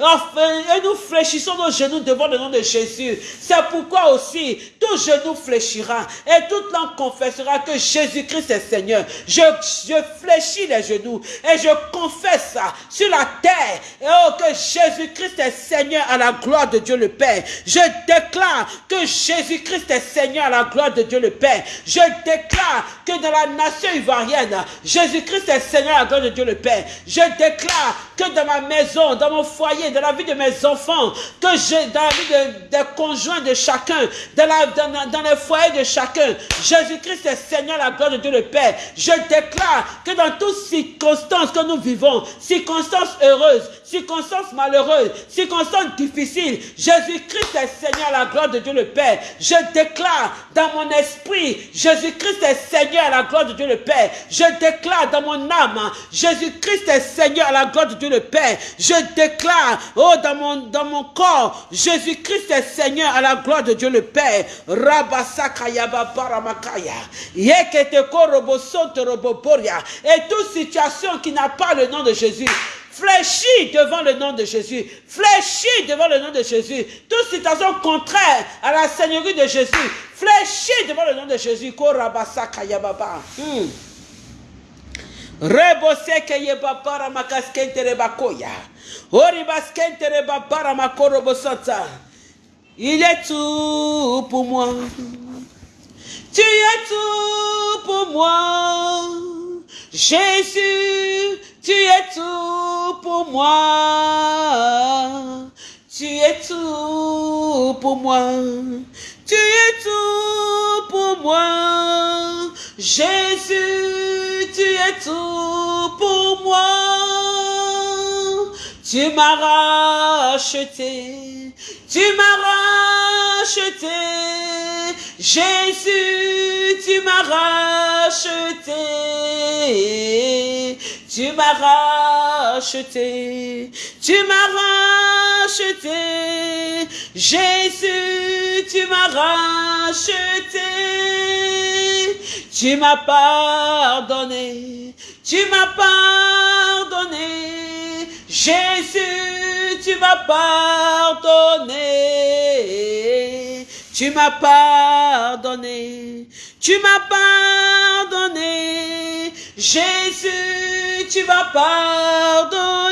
Enfin, et nous fléchissons nos genoux devant le nom de Jésus. C'est pourquoi aussi, tout genou fléchira et toute langue confessera que Jésus-Christ est Seigneur. Je, je fléchis les genoux et je confesse sur la terre. Oh, que Jésus-Christ est Seigneur à la gloire de Dieu le Père. Je déclare que Jésus-Christ est Seigneur à la gloire de Dieu le Père. Je déclare que dans la nation ivoirienne, Jésus-Christ est Seigneur à la gloire de Dieu le Père. Je déclare que dans ma maison, dans mon foyer, dans la vie de mes enfants, que je, dans la vie des conjoints de chacun, dans, les foyers de chacun, Jésus-Christ est Seigneur la gloire de Dieu le Père. Je déclare que dans toutes circonstances que nous vivons, circonstances heureuses, circonstances malheureuses, circonstances difficiles, Jésus-Christ est Seigneur la gloire de Dieu le Père. Je déclare dans mon esprit, Jésus-Christ est Seigneur la gloire de Dieu le Père. Je déclare dans mon âme, Jésus-Christ est Seigneur la gloire de Dieu le Père. Déclare, oh, dans mon, dans mon corps, Jésus-Christ est Seigneur à la gloire de Dieu le Père. Rabasakayaba paramakaya. Yekete roboboria. Et toute situation qui n'a pas le nom de Jésus, Fléchis devant le nom de Jésus. Fléchis devant le nom de Jésus. Toute situation contraire à la Seigneurie de Jésus. Fléchis devant le nom de Jésus. Hmm. Rebose kayababa makaskente rebakoya. Oribaskente rebabara makorobosanta. Il est tout pour moi. Tu es tout pour moi. Jésus, tu es tout pour moi. Tu es tout pour moi. Tu es tout pour moi. Jésus, tu es tout pour moi. Tu m'as racheté. Tu m'as racheté. Jésus, tu m'as racheté. Tu m'as racheté, tu m'as racheté, Jésus, tu m'as racheté, tu m'as pardonné, tu m'as pardonné, Jésus, tu m'as pardonné, tu m'as pardonné, tu m'as pardonné, Jésus, tu m'as pardonné.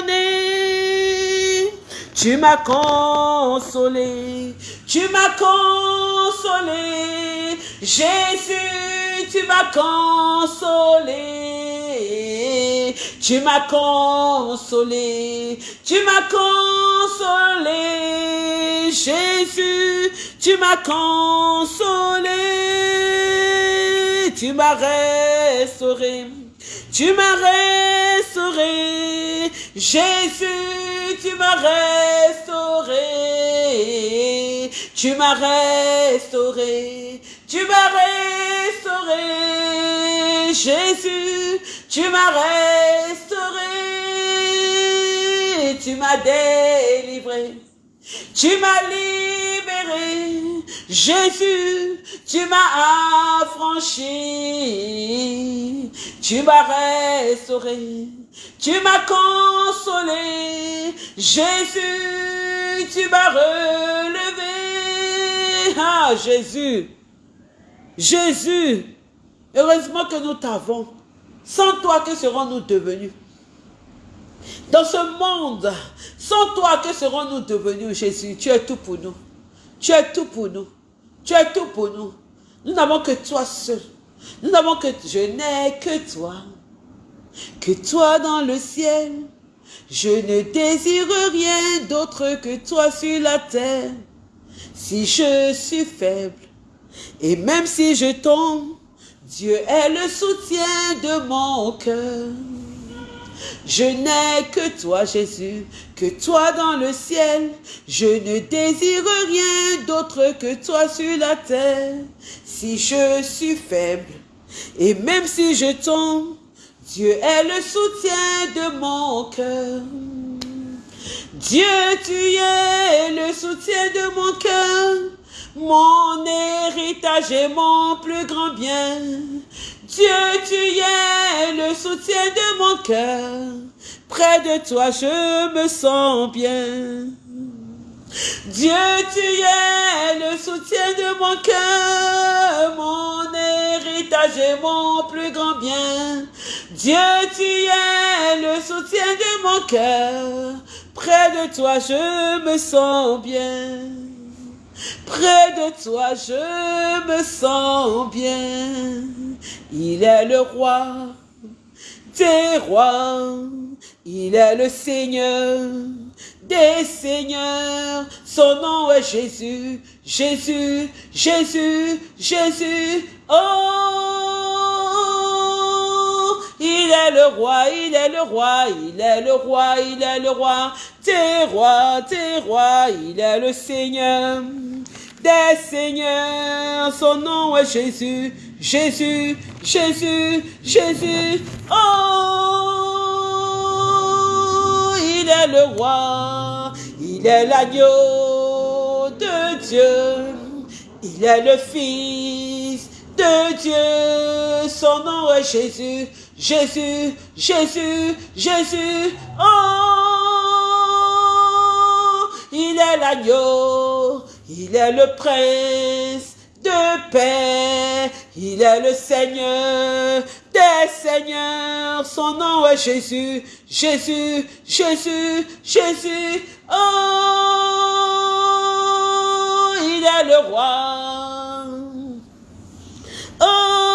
Tu m'as consolé, tu m'as consolé. Jésus, tu m'as consolé. Tu m'as consolé, tu m'as consolé. Jésus, tu m'as consolé. Tu m'as restauré. Tu m'as restauré, Jésus, tu m'as restauré, tu m'as restauré, tu m'as restauré, Jésus, tu m'as restauré, tu m'as délivré, tu m'as libéré, Jésus, tu m'as affranchi, tu m'as restauré, tu m'as consolé, Jésus, tu m'as relevé. Ah, Jésus, Jésus, heureusement que nous t'avons. Sans toi, que serons-nous devenus? Dans ce monde, sans toi, que serons-nous devenus, Jésus? Tu es tout pour nous. Tu es tout pour nous. Tu es tout pour nous. Nous n'avons que toi seul. Nous n'avons que... Je n'ai que toi. Que toi dans le ciel. Je ne désire rien d'autre que toi sur la terre. Si je suis faible, et même si je tombe, Dieu est le soutien de mon cœur. Je n'ai que toi, Jésus, que toi dans le ciel. Je ne désire rien d'autre que toi sur la terre. Si je suis faible, et même si je tombe, Dieu est le soutien de mon cœur. Dieu, tu es le soutien de mon cœur, mon héritage et mon plus grand bien. Dieu, tu es le soutien de mon cœur. Près de toi, je me sens bien. Dieu, tu es le soutien de mon cœur, mon héritage et mon plus grand bien. Dieu, tu es le soutien de mon cœur. Près de toi, je me sens bien. Près de toi, je me sens bien. Il est le roi des rois. Il est le Seigneur des seigneurs. Son nom est Jésus, Jésus, Jésus, Jésus. Oh, il est le roi, il est le roi, il est le roi, il est le roi. Tes rois, tes rois, il est le Seigneur des seigneurs. Son nom est Jésus, Jésus, Jésus, Jésus. Oh, il est le roi, il est l'agneau de Dieu, il est le Fils de Dieu. Son nom est Jésus, Jésus, Jésus, Jésus. Oh, il est l'agneau, il est le prince de paix. Il est le Seigneur des seigneurs. Son nom est Jésus, Jésus, Jésus, Jésus. Oh, il est le roi. Oh,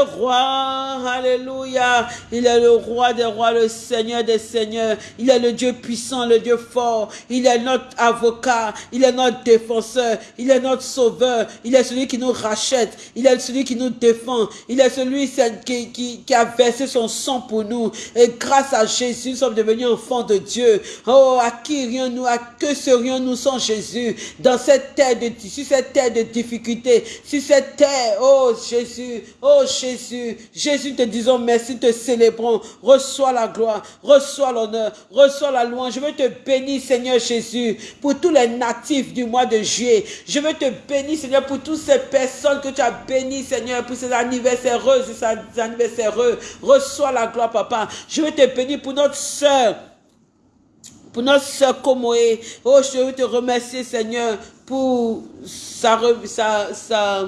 roi. Alléluia. Il est le roi des rois, le Seigneur des seigneurs. Il est le Dieu puissant, le Dieu fort. Il est notre avocat. Il est notre défenseur. Il est notre sauveur. Il est celui qui nous rachète. Il est celui qui nous défend. Il est celui qui a versé son sang pour nous. Et grâce à Jésus, nous sommes devenus enfants de Dieu. Oh, à qui irions-nous, à que serions-nous sans Jésus? Dans cette terre de, sur cette terre de difficulté, sur cette terre, oh Jésus, oh Jésus, Jésus te disons merci, te célébrons, reçois la gloire, reçois l'honneur, reçois la louange. Je veux te bénir, Seigneur Jésus, pour tous les natifs du mois de juillet. Je veux te bénir, Seigneur, pour toutes ces personnes que tu as bénies, Seigneur, pour ces anniversaires heureux, ces anniversaires. Reçois la gloire, Papa. Je veux te bénir pour notre soeur pour notre soeur Komoé. Oh, je veux te remercier, Seigneur, pour sa, sa, sa,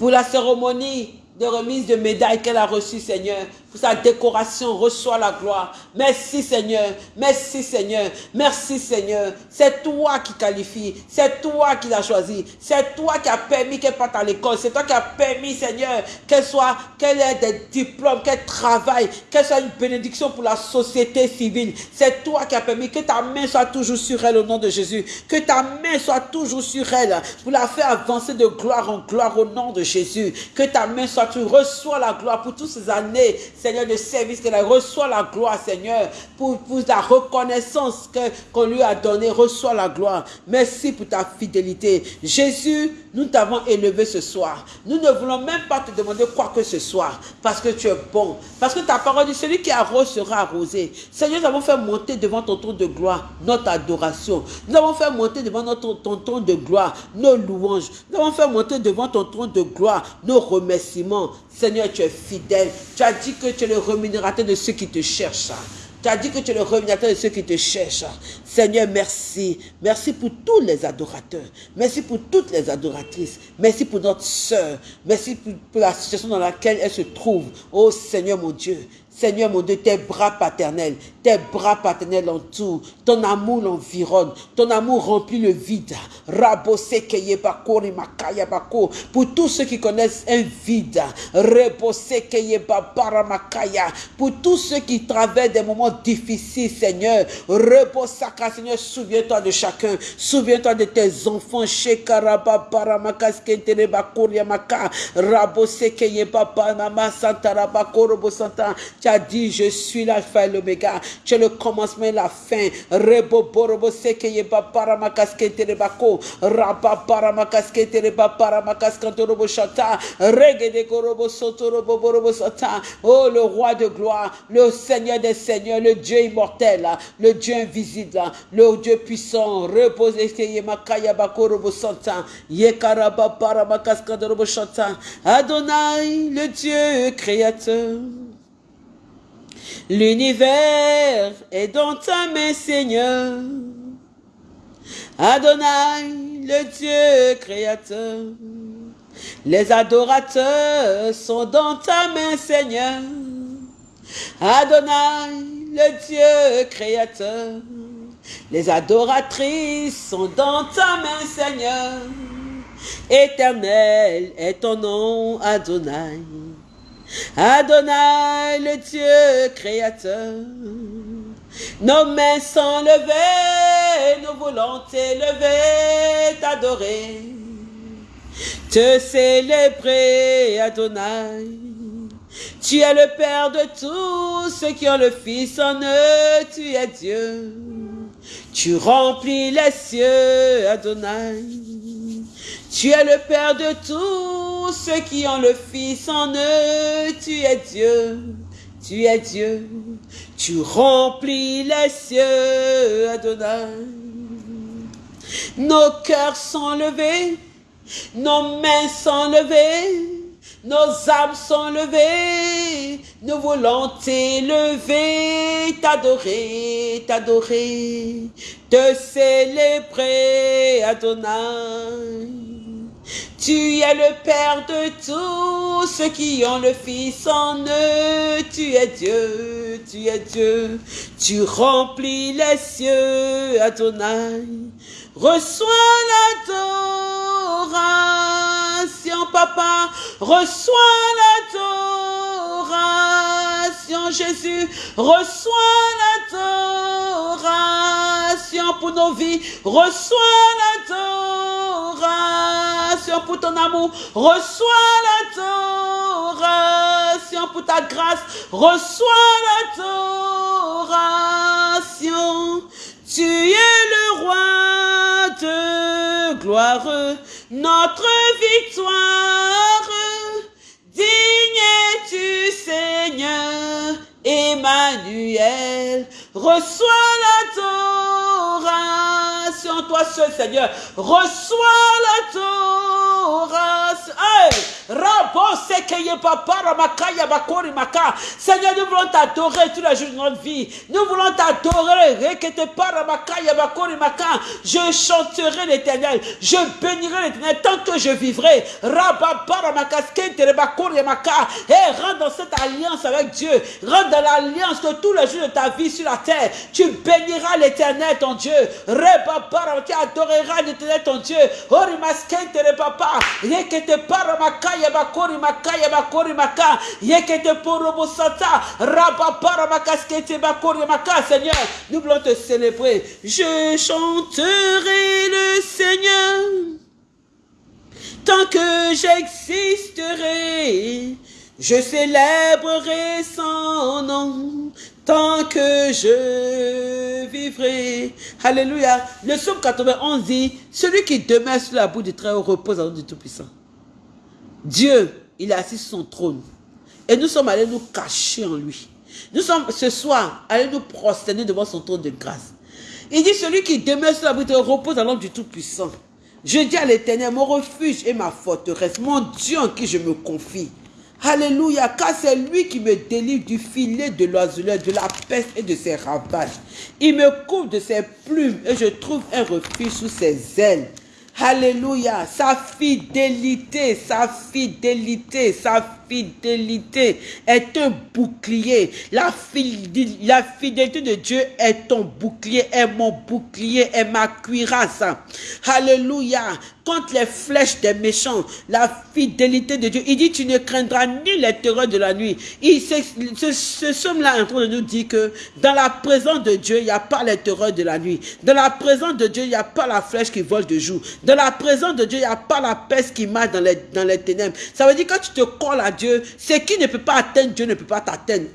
pour la cérémonie de remise de médailles qu'elle a reçue, Seigneur pour sa décoration, reçois la gloire. Merci Seigneur, merci Seigneur, merci Seigneur. C'est toi qui qualifie, c'est toi qui l'as choisi, c'est toi qui as permis qu'elle parte à l'école, c'est toi qui as permis Seigneur qu'elle soit, qu'elle ait des diplômes, qu'elle travaille, qu'elle soit une bénédiction pour la société civile. C'est toi qui as permis que ta main soit toujours sur elle au nom de Jésus, que ta main soit toujours sur elle pour la faire avancer de gloire en gloire au nom de Jésus, que ta main soit toujours, reçois la gloire pour toutes ces années Seigneur, de service qu'elle reçoit la gloire, Seigneur, pour, la reconnaissance qu'on lui a donnée. Reçois la gloire. Merci pour ta fidélité. Jésus, nous t'avons élevé ce soir. Nous ne voulons même pas te demander quoi que ce soit, parce que tu es bon. Parce que ta parole dit, celui qui arrose sera arrosé. Seigneur, nous avons fait monter devant ton trône de gloire notre adoration. Nous avons fait monter devant notre, ton trône de gloire nos louanges. Nous avons fait monter devant ton trône de gloire nos remerciements. Seigneur, tu es fidèle. Tu as dit que tu es le rémunérateur de ceux qui te cherchent. Tu as dit que tu es le révélateur de ceux qui te cherchent. Seigneur, merci. Merci pour tous les adorateurs. Merci pour toutes les adoratrices. Merci pour notre sœur. Merci pour la situation dans laquelle elle se trouve. Oh Seigneur mon Dieu. Seigneur mon Dieu, tes bras paternels, tes bras paternels l'entourent, ton amour l'environne, ton amour remplit le vide. Pour tous ceux qui connaissent un vide, pour tous ceux qui traversent des moments difficiles, Seigneur, Seigneur, souviens-toi de chacun, souviens-toi de tes enfants, Shekaraba Paramakas Kentereba Koryamaka, Rabose Keyeba Mama Santaraba Korobo Santa. Tu as dit, je suis l'alpha et l'oméga. Tu es le commencement et la fin. Rebo borobo sekeye ba paramakaskete rebako. Raba paramakaskete reba paramakaskante robo chata. Regede korobo soto robo borobo sata. Oh, le roi de gloire, le Seigneur des seigneurs, le Dieu immortel, le Dieu invisible, le Dieu puissant. Repose sekeye makaya bako robo santa. Yekaraba paramakaskante robo chata. Adonai, le Dieu créateur. L'univers est dans ta main, Seigneur. Adonai, le Dieu créateur. Les adorateurs sont dans ta main, Seigneur. Adonai, le Dieu créateur. Les adoratrices sont dans ta main, Seigneur. Éternel est ton nom, Adonai. Adonai, le Dieu créateur. Nos mains sont levées, nos volontés levées, t'adorer, te célébrer, Adonai. Tu es le Père de tous ceux qui ont le Fils en eux, tu es Dieu. Tu remplis les cieux, Adonai. Tu es le Père de tous ceux qui ont le Fils en eux. Tu es Dieu, tu es Dieu. Tu remplis les cieux, Adonai. Nos cœurs sont levés, nos mains sont levées, nos âmes sont levées, nos volontés levées, t'adorer, t'adorer, te célébrer, Adonai. Tu es le Père de tous ceux qui ont le Fils en eux. Tu es Dieu, tu es Dieu. Tu remplis les cieux, Adonai. Reçois l'adoration, Papa. Reçois l'adoration, Jésus. Reçois l'adoration pour nos vies. Reçois l'adoration pour ton amour. Reçois l'adoration pour ta grâce. Reçois l'adoration. Tu es le roi de gloire, notre victoire. Digne es-tu, Seigneur, Emmanuel? Reçois l'adoration, toi seul, Seigneur. Reçois l'adoration. Hey! Seigneur, nous voulons t'adorer tous les jours de notre vie. Nous voulons t'adorer. Je chanterai l'éternel. Je bénirai l'éternel tant que je vivrai. Et rentre dans cette alliance avec Dieu. Rentre dans l'alliance de tous les jours de ta vie sur la terre. Tu béniras l'éternel ton Dieu. Tu adoreras l'éternel ton Dieu. papa. Makaya bakori makaya bakori maka. Yekete porobo sata. Rabapara makaskete bakori maka. Seigneur, nous voulons te célébrer. Je chanterai le Seigneur. Tant que j'existerai, je célébrerai son nom tant que je vivrai. Alléluia. Le psaume 91 dit, celui qui demeure sur la boue du très haut repose à du Tout-Puissant. Dieu, il est assis sur son trône. Et nous sommes allés nous cacher en lui. Nous sommes ce soir allés nous prosterner devant son trône de grâce. Il dit, celui qui demeure sur la bride repose à l'homme du Tout-Puissant. Je dis à l'éternel, mon refuge et ma forteresse, mon Dieu en qui je me confie. Alléluia, car c'est lui qui me délivre du filet de l'oiseleur, de la peste et de ses ravages. Il me couvre de ses plumes et je trouve un refuge sous ses ailes. Alléluia, sa fidélité, sa fidélité, sa fidélité est un bouclier. La, fidélité de Dieu est ton bouclier, est mon bouclier, est ma cuirasse. Alléluia. Contre les flèches des méchants, la fidélité de Dieu. Il dit, tu ne craindras ni les terreurs de la nuit. Il, ce, ce, somme-là est en train de nous dire que dans la présence de Dieu, il n'y a pas les terreurs de la nuit. Dans la présence de Dieu, il n'y a pas la flèche qui vole de jour. Dans la présence de Dieu, il n'y a pas la peste qui marche dans les, dans les ténèbres. Ça veut dire que quand tu te colles à ce qui ne peut pas atteindre Dieu ne peut pas t'atteindre.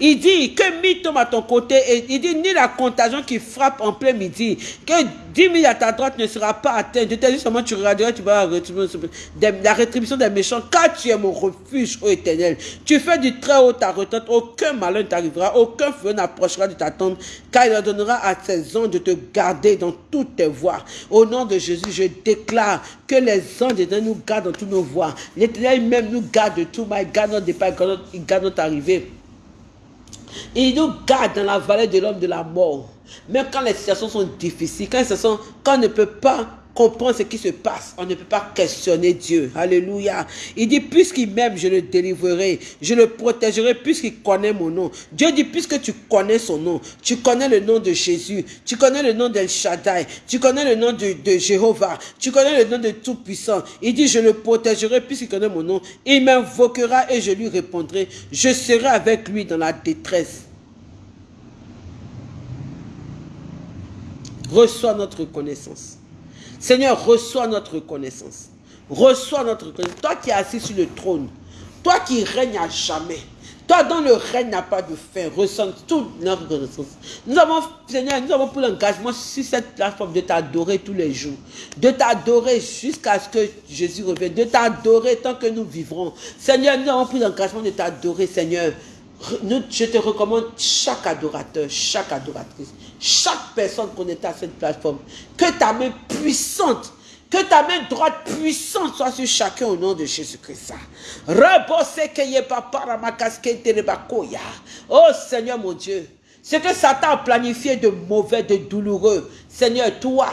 Il dit que mi tombe à ton côté et il dit ni la contagion qui frappe en plein midi, que 10 000 à ta droite ne sera pas atteinte. Je t'ai dit seulement tu regarderas, tu vas la rétribution des méchants, car tu es mon refuge, ô éternel. Tu fais du très haut ta retraite, aucun malheur ne t'arrivera, aucun feu n'approchera de ta tente, car il donnera à ses anges de te garder dans toutes tes voies. Au nom de Jésus, je déclare que les anges de nous gardent dans toutes nos voies. L'éternel même nous garde de tout mal, garde notre départ, il garde notre arrivée. Il nous garde dans la vallée de l'homme de la mort. Même quand les situations sont difficiles, quand, quand on ne peut pas comprendre ce qui se passe, on ne peut pas questionner Dieu. Alléluia. Il dit, puisqu'il m'aime, je le délivrerai, je le protégerai, puisqu'il connaît mon nom. Dieu dit, puisque tu connais son nom, tu connais le nom de Jésus, tu connais le nom d'El Shaddai, tu connais le nom de, de Jéhovah, tu connais le nom de Tout-Puissant. Il dit, je le protégerai, puisqu'il connaît mon nom. Il m'invoquera et je lui répondrai. Je serai avec lui dans la détresse. reçois notre reconnaissance. Seigneur, reçois notre reconnaissance. Reçois notre reconnaissance. Toi qui es assis sur le trône, toi qui règnes à jamais, toi dont le règne n'a pas de fin, reçois toute notre reconnaissance. Nous avons, Seigneur, nous avons pris l'engagement sur cette plateforme de t'adorer tous les jours, de t'adorer jusqu'à ce que Jésus revienne, de t'adorer tant que nous vivrons. Seigneur, nous avons pris l'engagement de t'adorer, Seigneur. Je te recommande chaque adorateur, chaque adoratrice chaque personne connectée à cette plateforme. Que ta main puissante, que ta main droite puissante soit sur chacun au nom de Jésus-Christ. Oh Seigneur mon Dieu, ce que Satan a planifié de mauvais, de douloureux, Seigneur, toi,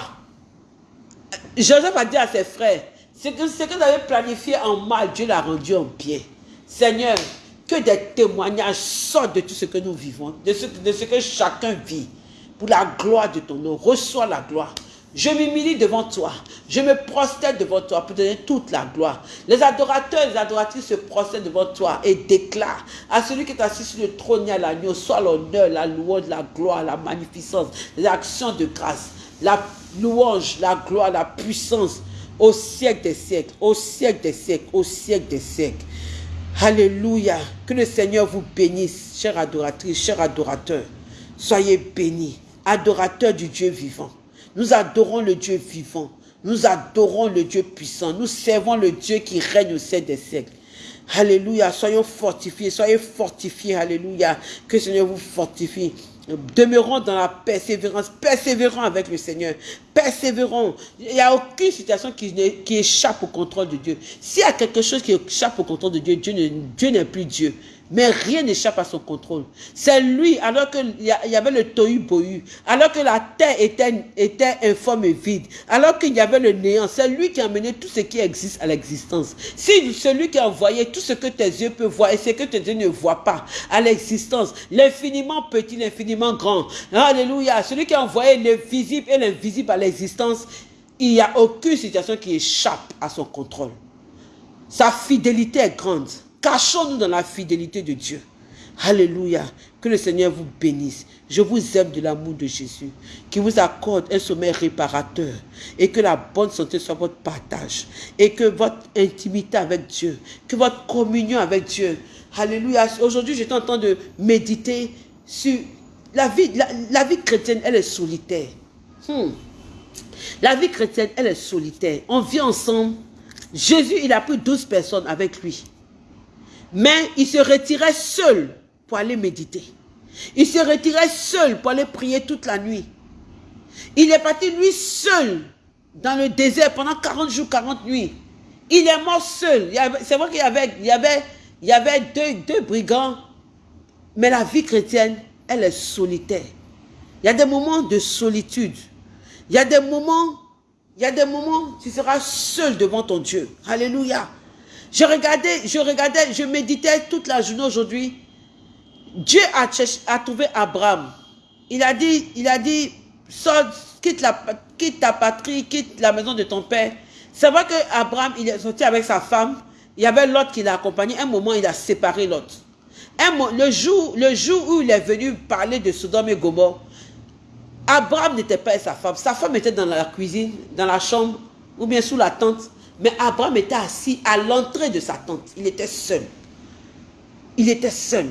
Joseph a dit à ses frères, ce que, ce que vous avez planifié en mal, Dieu l'a rendu en bien. Seigneur, que des témoignages sortent de tout ce que nous vivons, de ce, que chacun vit pour la gloire de ton nom. Reçois la gloire. Je m'humilie devant toi. Je me prosterne devant toi pour donner toute la gloire. Les adorateurs et les adoratrices se prosternent devant toi et déclarent à celui qui est assis sur le trône et à l'agneau, soit l'honneur, la louange, la gloire, la magnificence, les actions de grâce, la louange, la gloire, la puissance au siècle des siècles, au siècle des siècles, au siècle des siècles. Alléluia. Que le Seigneur vous bénisse, chère adoratrice, chers adorateurs. Soyez bénis adorateurs du Dieu vivant. Nous adorons le Dieu vivant. Nous adorons le Dieu puissant. Nous servons le Dieu qui règne au siècle des siècles. Alléluia. Soyons fortifiés. Soyez fortifiés. Alléluia. Que le Seigneur vous fortifie. Demeurons dans la persévérance. Persévérons avec le Seigneur. Persévérons. Il n'y a aucune situation qui, qui échappe au contrôle de Dieu. S'il y a quelque chose qui échappe au contrôle de Dieu, Dieu n'est plus Dieu. Mais rien n'échappe à son contrôle. C'est lui, alors qu'il y avait le tohu bohu, alors que la terre était, était informe et vide, alors qu'il y avait le néant, c'est lui qui a amené tout ce qui existe à l'existence. Si celui qui a envoyé tout ce que tes yeux peuvent voir et ce que tes yeux ne voient pas à l'existence, l'infiniment petit, l'infiniment grand. Alléluia. Celui qui a envoyé le visible et l'invisible à l'existence, il n'y a aucune situation qui échappe à son contrôle. Sa fidélité est grande. Cachons-nous dans la fidélité de Dieu. Alléluia. Que le Seigneur vous bénisse. Je vous aime de l'amour de Jésus. Qui vous accorde un sommeil réparateur. Et que la bonne santé soit votre partage. Et que votre intimité avec Dieu. Que votre communion avec Dieu. Alléluia. Aujourd'hui, j'étais en train de méditer sur la vie. La, vie chrétienne, elle est solitaire. Hmm. La vie chrétienne, elle est solitaire. On vit ensemble. Jésus, il a pris 12 personnes avec lui. Mais il se retirait seul pour aller méditer. Il se retirait seul pour aller prier toute la nuit. Il est parti lui seul dans le désert pendant 40 jours, 40 nuits. Il est mort seul. C'est vrai qu'il y avait, y deux brigands, mais la vie chrétienne, elle est solitaire. Il y a des moments de solitude. Il y a des moments, il y a des moments, tu seras seul devant ton Dieu. Alléluia. Je regardais, je regardais, je méditais toute la journée aujourd'hui. Dieu a, trouvé Abraham. Il a dit, il a dit, quitte, la, quitte ta patrie, quitte la maison de ton père. C'est vrai que Abraham, il est sorti avec sa femme. Il y avait l'autre qui l'a accompagné. Un moment, il a séparé l'autre. Le jour, le jour où il est venu parler de Sodome et Gomorre, Abraham n'était pas sa femme. Sa femme était dans la cuisine, dans la chambre, ou bien sous la tente. Mais Abraham était assis à l'entrée de sa tente. Il était seul. Il était seul.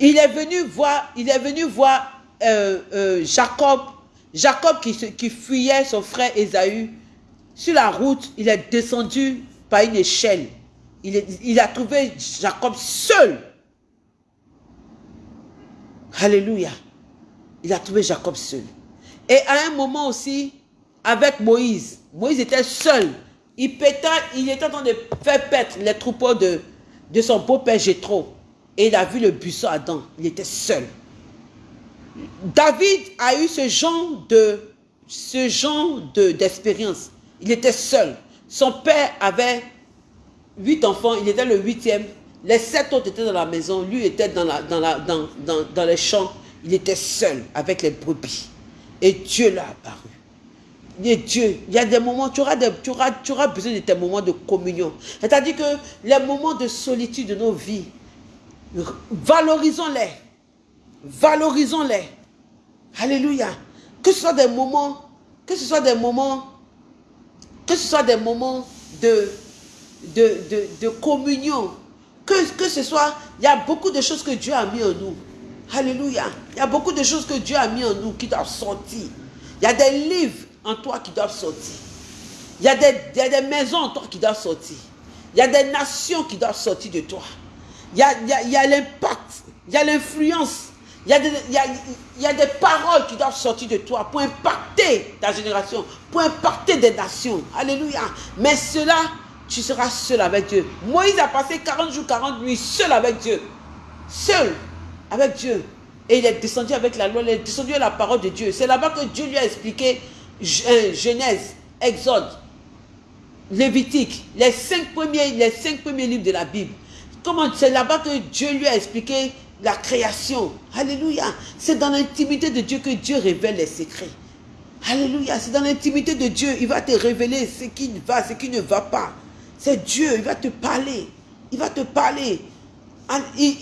Il est venu voir, il est venu voir euh, euh, Jacob, Jacob qui, fuyait son frère Esaü. Sur la route, il est descendu par une échelle. Il a trouvé Jacob seul. Alléluia. Il a trouvé Jacob seul. Et à un moment aussi, avec Moïse, Moïse était seul. Il, était en train de faire paître les troupeaux de, son beau-père Jétro. Et il a vu le buisson Adam. Il était seul. David a eu ce genre de ce genre d'expérience. il était seul. Son père avait huit enfants, il était le huitième. Les sept autres étaient dans la maison, lui était dans, dans les champs. Il était seul avec les brebis. Et Dieu l'a apparu. Dieu, il y a des moments, tu auras, tu auras, tu auras besoin de tes moments de communion. C'est-à-dire que les moments de solitude de nos vies, valorisons-les. Valorisons-les. Alléluia. Que ce soit des moments, que ce soit des moments, que ce soit des moments de, de, de, communion. Que, que ce soit, il y a beaucoup de choses que Dieu a mis en nous. Alléluia. Il y a beaucoup de choses que Dieu a mis en nous qui doivent sortir. Il y a des livres en toi qui doivent sortir. Il y a des, il des maisons en toi qui doivent sortir. Il y a des nations qui doivent sortir de toi. Il y a, il l'impact, il y a l'influence il des, il, y a, des paroles qui doivent sortir de toi pour impacter ta génération, pour impacter des nations. Alléluia. Mais cela, tu seras seul avec Dieu. Moïse a passé 40 jours, 40 nuits seul avec Dieu. Seul avec Dieu. Et il est descendu avec la loi, il est descendu à la parole de Dieu. C'est là-bas que Dieu lui a expliqué Genèse, Exode, Lévitique, les cinq premiers, les cinq premiers livres de la Bible. Comment c'est là-bas que Dieu lui a expliqué la création. Alléluia. C'est dans l'intimité de Dieu que Dieu révèle les secrets. Alléluia. C'est dans l'intimité de Dieu. Il va te révéler ce qui va, ce qui ne va pas. C'est Dieu. Il va te parler. Il va te parler.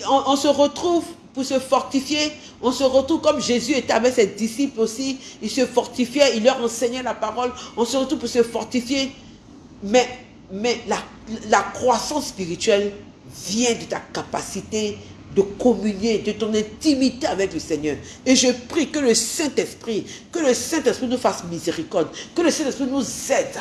On, se retrouve pour se fortifier. On se retrouve comme Jésus était avec ses disciples aussi. Il se fortifiait. Il leur enseignait la parole. On se retrouve pour se fortifier. Mais, mais la, croissance spirituelle vient de ta capacité de communier, de ton intimité avec le Seigneur. Et je prie que le Saint-Esprit, que le Saint-Esprit nous fasse miséricorde, que le Saint-Esprit nous aide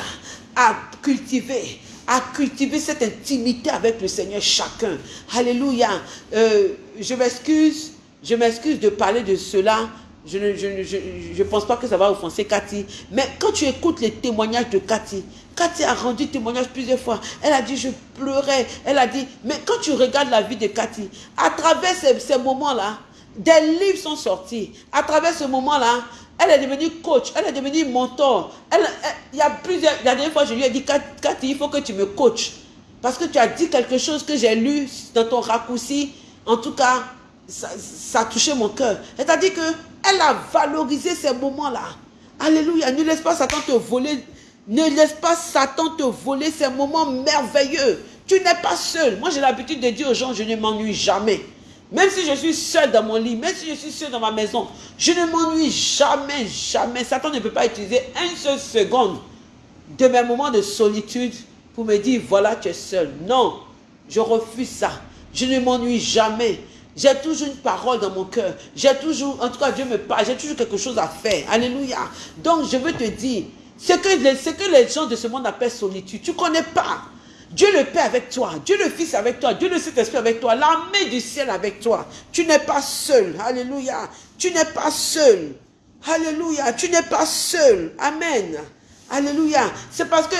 à cultiver, à cultiver cette intimité avec le Seigneur chacun. Alléluia. Euh, je m'excuse, je m'excuse de parler de cela. Je ne je, je, je pense pas que ça va offenser Cathy. Mais quand tu écoutes les témoignages de Cathy, Cathy a rendu témoignage plusieurs fois. Elle a dit, je pleurais. Elle a dit, mais quand tu regardes la vie de Cathy, à travers ces, moments-là, des livres sont sortis. À travers ce moment-là, elle est devenue coach, elle est devenue mentor. Elle, il y a plusieurs, la dernière fois, je lui ai dit, Cathy, il faut que tu me coaches. Parce que tu as dit quelque chose que j'ai lu dans ton raccourci. En tout cas, ça, ça a touché mon cœur. C'est-à-dire qu'elle a valorisé ces moments-là. Alléluia. Ne laisse pas Satan te voler ne laisse pas Satan te voler ces moments merveilleux. Tu n'es pas seul. Moi, j'ai l'habitude de dire aux gens, je ne m'ennuie jamais. Même si je suis seul dans mon lit, même si je suis seul dans ma maison, je ne m'ennuie jamais, jamais. Satan ne peut pas utiliser une seule seconde de mes moments de solitude pour me dire, voilà, tu es seul. Non, je refuse ça. Je ne m'ennuie jamais. J'ai toujours une parole dans mon cœur. J'ai toujours, en tout cas, Dieu me parle. J'ai toujours quelque chose à faire. Alléluia. Donc, je veux te dire, ce que, ce que les gens de ce monde appellent solitude, tu ne connais pas. Dieu le Père avec toi, Dieu le Fils avec toi, Dieu le Saint-Esprit avec toi, l'armée du ciel avec toi. Tu n'es pas seul. Alléluia. Tu n'es pas seul. Alléluia. Tu n'es pas seul. Amen. Alléluia. C'est parce que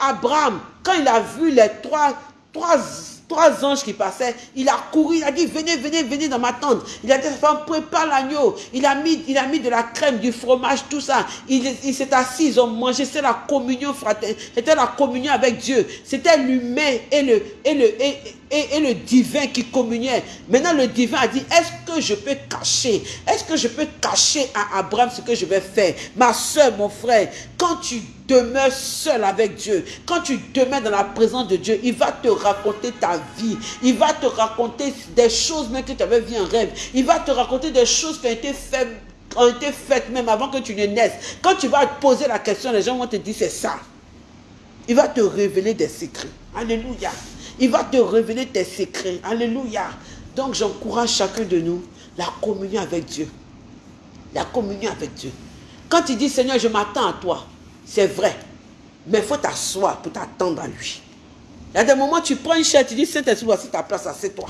Abraham, quand il a vu les trois, trois trois anges qui passaient. Il a couru, il a dit, venez, venez, venez dans ma tente. Il a dit femme, prépare l'agneau. Il a mis, il a mis de la crème, du fromage, tout ça. Il, s'est assis, ils ont mangé. C'était la communion fraternelle. C'était la communion avec Dieu. C'était l'humain et le, et le, et, le divin qui communiait. Maintenant, le divin a dit, est-ce que je peux cacher Est-ce que je peux cacher à Abraham ce que je vais faire? Ma soeur, mon frère, quand tu demeures seul avec Dieu, quand tu demeures dans la présence de Dieu, il va te raconter ta vie. Il va te raconter des choses même que tu avais vu en rêve. Il va te raconter des choses qui ont été faites ont été faites même avant que tu ne naisses. Quand tu vas poser la question, les gens vont te dire c'est ça. Il va te révéler des secrets. Alléluia. Il va te révéler tes secrets. Alléluia. Donc j'encourage chacun de nous la communion avec Dieu. La communion avec Dieu. Quand tu dis Seigneur, je m'attends à toi, c'est vrai. Mais il faut t'asseoir pour t'attendre à lui. Il y a des moments tu prends une chaise, tu dis Saint-Esprit, voici ta place, assieds-toi.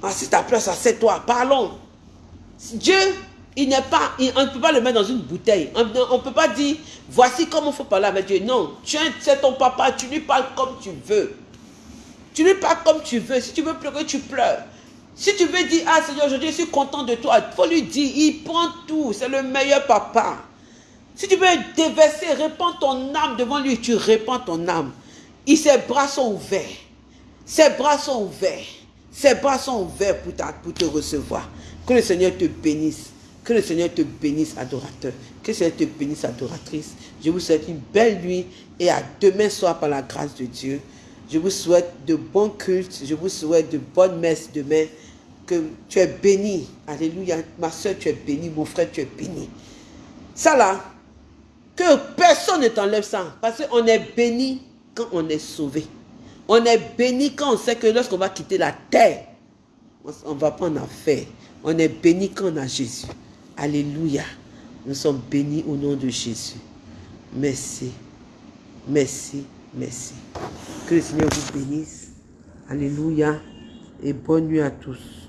Voici ta place, assieds-toi. Parlons. Dieu, il n'est pas, on ne peut pas le mettre dans une bouteille. On ne peut pas dire, voici comment il faut parler avec Dieu. Non, c'est ton papa, tu lui parles comme tu veux. Tu lui parles comme tu veux. Si tu veux pleurer, tu pleures. Si tu veux dire, ah Seigneur, aujourd'hui je suis content de toi, il faut lui dire, il prend tout. C'est le meilleur papa. Si tu veux déverser, répands ton âme devant lui, tu répands ton âme. Et ses bras sont ouverts. Ses bras sont ouverts. Ses bras sont ouverts pour, pour te recevoir. Que le Seigneur te bénisse. Que le Seigneur te bénisse, adorateur. Que le Seigneur te bénisse, adoratrice. Je vous souhaite une belle nuit et à demain soir par la grâce de Dieu. Je vous souhaite de bons cultes. Je vous souhaite de bonnes messes demain. Que tu es béni. Alléluia. Ma soeur, tu es béni. Mon frère, tu es béni. Ça là, que personne ne t'enlève ça. Parce qu'on est béni quand on est sauvé. On est béni quand on sait que lorsqu'on va quitter la terre, on ne va pas en affaire. On est béni quand on a Jésus. Alléluia. Nous sommes bénis au nom de Jésus. Merci. Merci. Merci. Que le Seigneur vous bénisse. Alléluia. Et bonne nuit à tous.